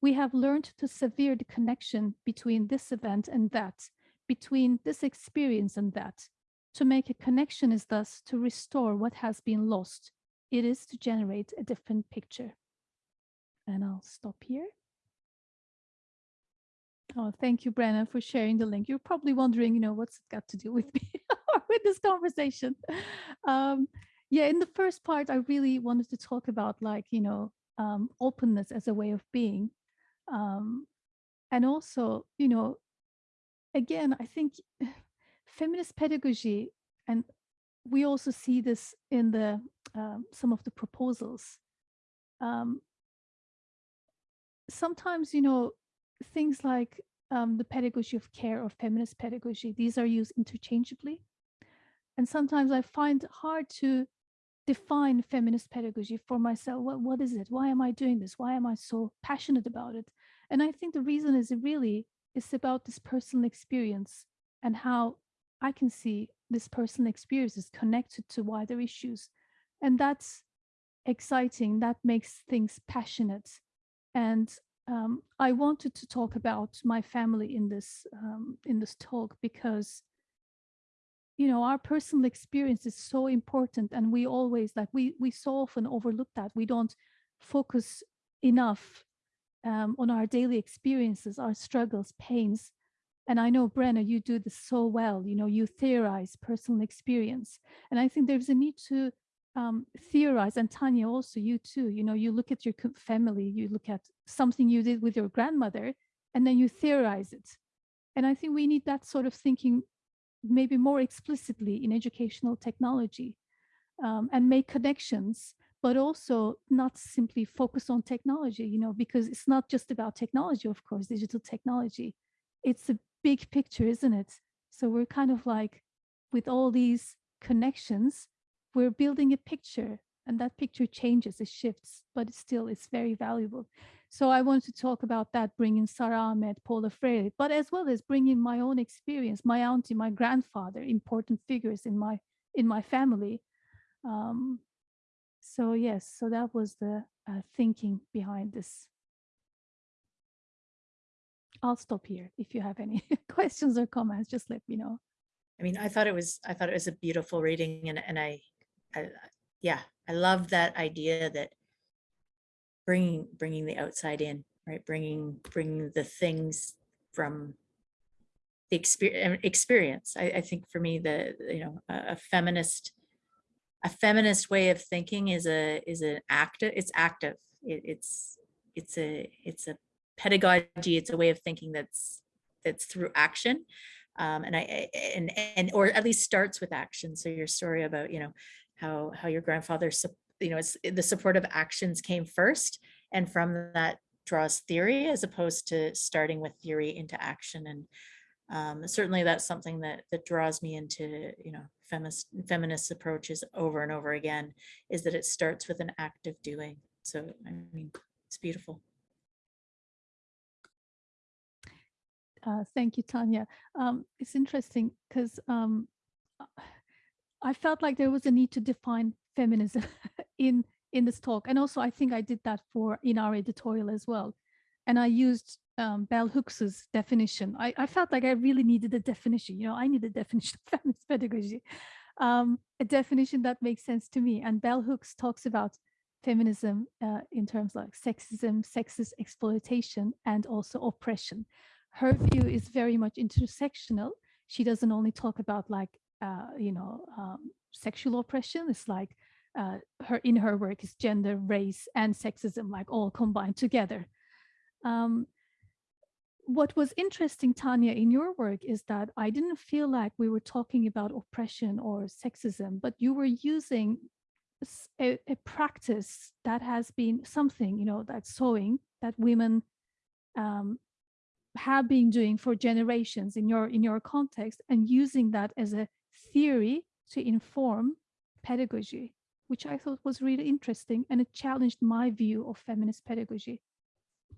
we have learned to sever the connection between this event and that, between this experience and that. To make a connection is thus to restore what has been lost. It is to generate a different picture. And I'll stop here. Oh, thank you, Brenna, for sharing the link. You're probably wondering, you know, what's it got to do with me or with this conversation? Um, yeah, in the first part, I really wanted to talk about like, you know, um, openness as a way of being. Um, and also, you know, again, I think feminist pedagogy, and we also see this in the um, some of the proposals. Um, sometimes, you know, things like um, the pedagogy of care or feminist pedagogy, these are used interchangeably. And sometimes I find hard to define feminist pedagogy for myself. What, what is it? Why am I doing this? Why am I so passionate about it? And I think the reason is really is about this personal experience and how I can see this personal experience is connected to wider issues. And that's exciting. That makes things passionate. And um, I wanted to talk about my family in this um, in this talk because you know our personal experience is so important and we always like we we so often overlook that. We don't focus enough um, on our daily experiences our struggles pains. And i know brenna you do this so well you know you theorize personal experience. And i think there's a need to um, theorize and tanya also you too you know you look at your family you look at something you did with your grandmother and then you theorize it. And i think we need that sort of thinking maybe more explicitly in educational technology um, and make connections but also not simply focus on technology you know because it's not just about technology of course digital technology. It's a big picture isn't it? So we're kind of like with all these connections we're building a picture and that picture changes it shifts but still it's very valuable so i want to talk about that bringing sara ahmed paulo freire but as well as bringing my own experience my auntie my grandfather important figures in my in my family. Um, so yes so that was the uh, thinking behind this. I'll stop here. If you have any questions or comments just let me know. I mean, I thought it was, I thought it was a beautiful reading and, and I, I, I- yeah, I love that idea that bringing, bringing the outside in, right? Bringing, bringing the things from the experience, experience. I, I think for me, the, you know, a, a feminist, a feminist way of thinking is a, is an active, it's active. It, it's, it's a, it's a pedagogy. It's a way of thinking that's, that's through action um, and I I- and and or at least starts with action. So your story about you know how how your grandfather you know it's the supportive actions came first, and from that draws theory as opposed to starting with theory into action. And um, certainly that's something that that draws me into you know feminist feminist approaches over and over again is that it starts with an active doing. So I mean it's beautiful. Uh, thank you, Tanya. Um, it's interesting because um, I felt like there was a need to define feminism in in this talk, and also I think I did that for in our editorial as well. And I used um, Bell Hooks's definition. I, I felt like I really needed a definition. You know, I need a definition of feminist pedagogy, um, a definition that makes sense to me. And Bell Hooks talks about feminism uh, in terms like sexism, sexist exploitation, and also oppression her view is very much intersectional. She doesn't only talk about like, uh, you know, um, sexual oppression. It's like uh, her in her work is gender, race, and sexism, like all combined together. Um, what was interesting, Tanya, in your work is that I didn't feel like we were talking about oppression or sexism, but you were using a practice that has been something, you know, that sewing that women um, have been doing for generations in your in your context and using that as a theory to inform pedagogy which i thought was really interesting and it challenged my view of feminist pedagogy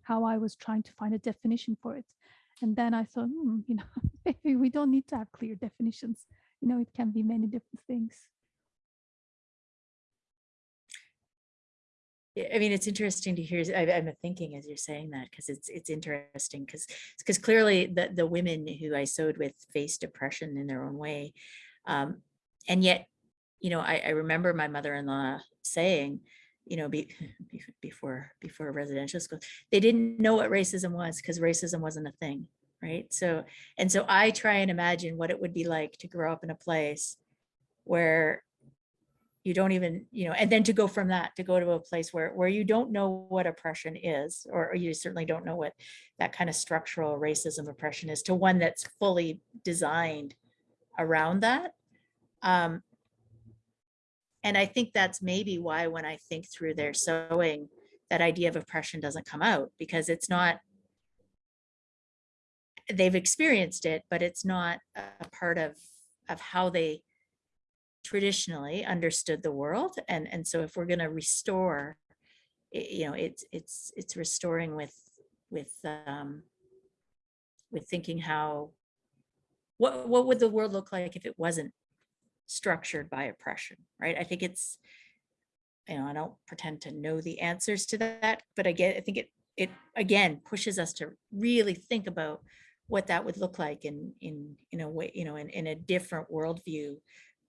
how i was trying to find a definition for it. And then i thought hmm, you know maybe we don't need to have clear definitions. You know it can be many different things. I mean, it's interesting to hear, I, I'm thinking as you're saying that, because it's, it's interesting, because, because clearly the, the women who I sewed with faced depression in their own way. Um, and yet, you know, I, I remember my mother-in-law saying, you know, be, be- before, before residential school, they didn't know what racism was because racism wasn't a thing, right? So, and so I try and imagine what it would be like to grow up in a place where you don't even you know and then to go from that to go to a place where where you don't know what oppression is or, or you certainly don't know what that kind of structural racism oppression is to one that's fully designed around that um and i think that's maybe why when i think through their sewing that idea of oppression doesn't come out because it's not they've experienced it but it's not a part of of how they traditionally understood the world. And, and so if we're to restore, you know, it's, it's, it's restoring with, with, um, with thinking how, what, what would the world look like if it wasn't structured by oppression, right? I think it's, you know, I don't pretend to know the answers to that, but again, I think it, it again pushes us to really think about what that would look like in, in, in a way, you know, in, in a different worldview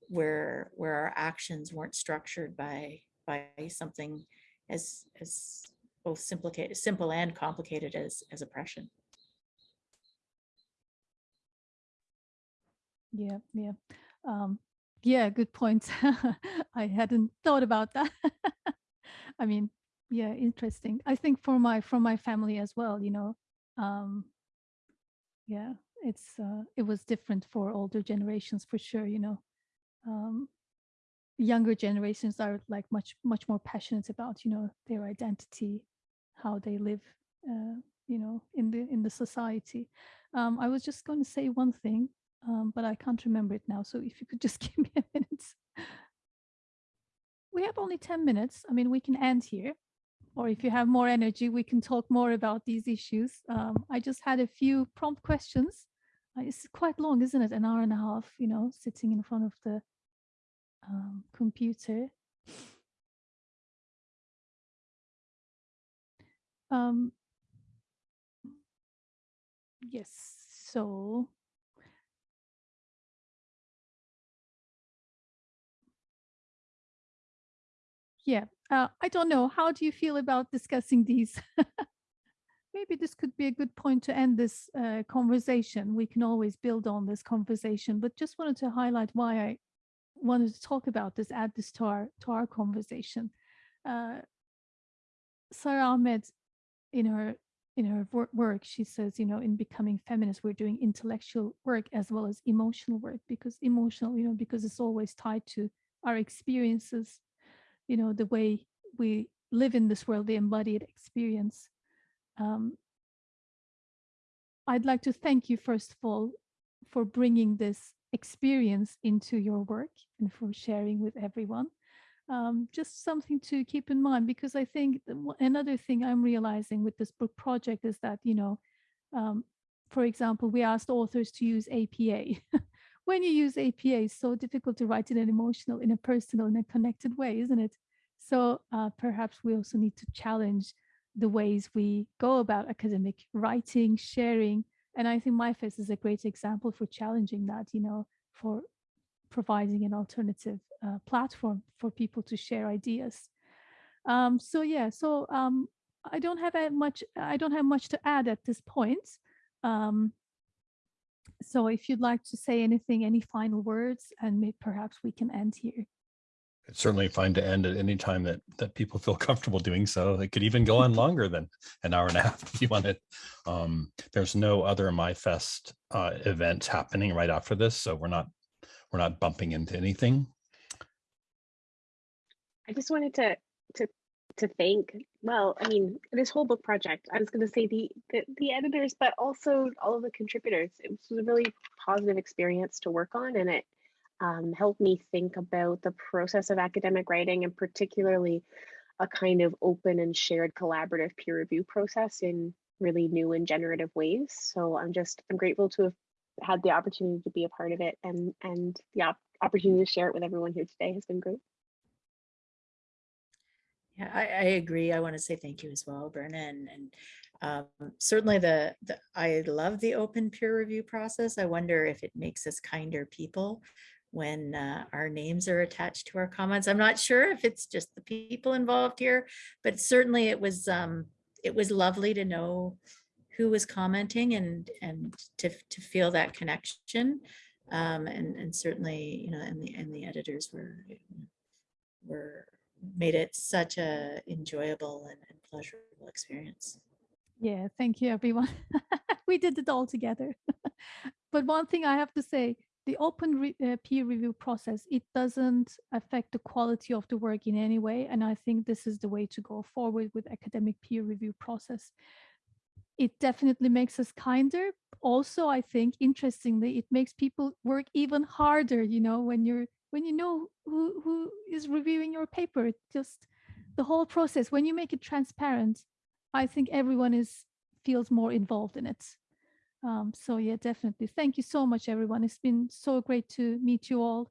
where, where our actions weren't structured by, by something as, as both simplicated, simple and complicated as, as oppression. Yeah, yeah. Um, yeah, good point. I hadn't thought about that. I mean, yeah, interesting. I think for my from my family as well, you know, um, yeah, it's uh, it was different for older generations for sure, you know. Um, younger generations are like much much more passionate about, you know, their identity, how they live, uh, you know, in the in the society. Um, I was just going to say one thing um, but I can't remember it now. So if you could just give me a minute. We have only 10 minutes. I mean, we can end here. Or if you have more energy, we can talk more about these issues. Um, I just had a few prompt questions. Uh, it's quite long, isn't it? An hour and a half, you know, sitting in front of the um, computer. Um, yes, so yeah uh, i don't know how do you feel about discussing these? Maybe this could be a good point to end this uh, conversation. We can always build on this conversation but just wanted to highlight why i wanted to talk about this add this to our to our conversation. Uh, sara ahmed in her in her work she says you know in becoming feminist we're doing intellectual work as well as emotional work because emotional you know because it's always tied to our experiences you know the way we live in this world the embodied experience um, i'd like to thank you first of all for bringing this experience into your work and for sharing with everyone. Um, just something to keep in mind because i think another thing i'm realizing with this book project is that you know um, for example we asked authors to use apa when you use APA, it's so difficult to write in an emotional, in a personal, in a connected way, isn't it? So uh, perhaps we also need to challenge the ways we go about academic writing, sharing. And I think MyFest is a great example for challenging that, you know, for providing an alternative uh, platform for people to share ideas. Um, so yeah, so um, I don't have much, I don't have much to add at this point. Um, so if you'd like to say anything, any final words, and may, perhaps we can end here. It's certainly fine to end at any time that that people feel comfortable doing so. It could even go on longer than an hour and a half if you wanted. Um, there's no other MyFest uh, events happening right after this, so we're not we're not bumping into anything. I just wanted to to thank. Well, I mean, this whole book project. I was going to say the, the the editors, but also all of the contributors. It was a really positive experience to work on, and it um, helped me think about the process of academic writing, and particularly a kind of open and shared collaborative peer review process in really new and generative ways. So I'm just I'm grateful to have had the opportunity to be a part of it, and and the op- opportunity to share it with everyone here today has been great. Yeah, I, I agree. I want to say thank you as well, Berna, and, and um, certainly the, the I love the open peer review process. I wonder if it makes us kinder people when uh, our names are attached to our comments. I'm not sure if it's just the people involved here, but certainly it was um, it was lovely to know who was commenting and and to to feel that connection. Um, and and certainly you know and the and the editors were were made it such a enjoyable and, and pleasurable experience. Yeah, thank you, everyone. we did it all together. but one thing I have to say, the open re- uh, peer review process, it doesn't affect the quality of the work in any way. And I think this is the way to go forward with academic peer review process. It definitely makes us kinder. Also, I think, interestingly, it makes people work even harder, you know, when you're when you know who, who is reviewing your paper, just the whole process, when you make it transparent, I think everyone is feels more involved in it. Um, so yeah, definitely. Thank you so much, everyone. It's been so great to meet you all.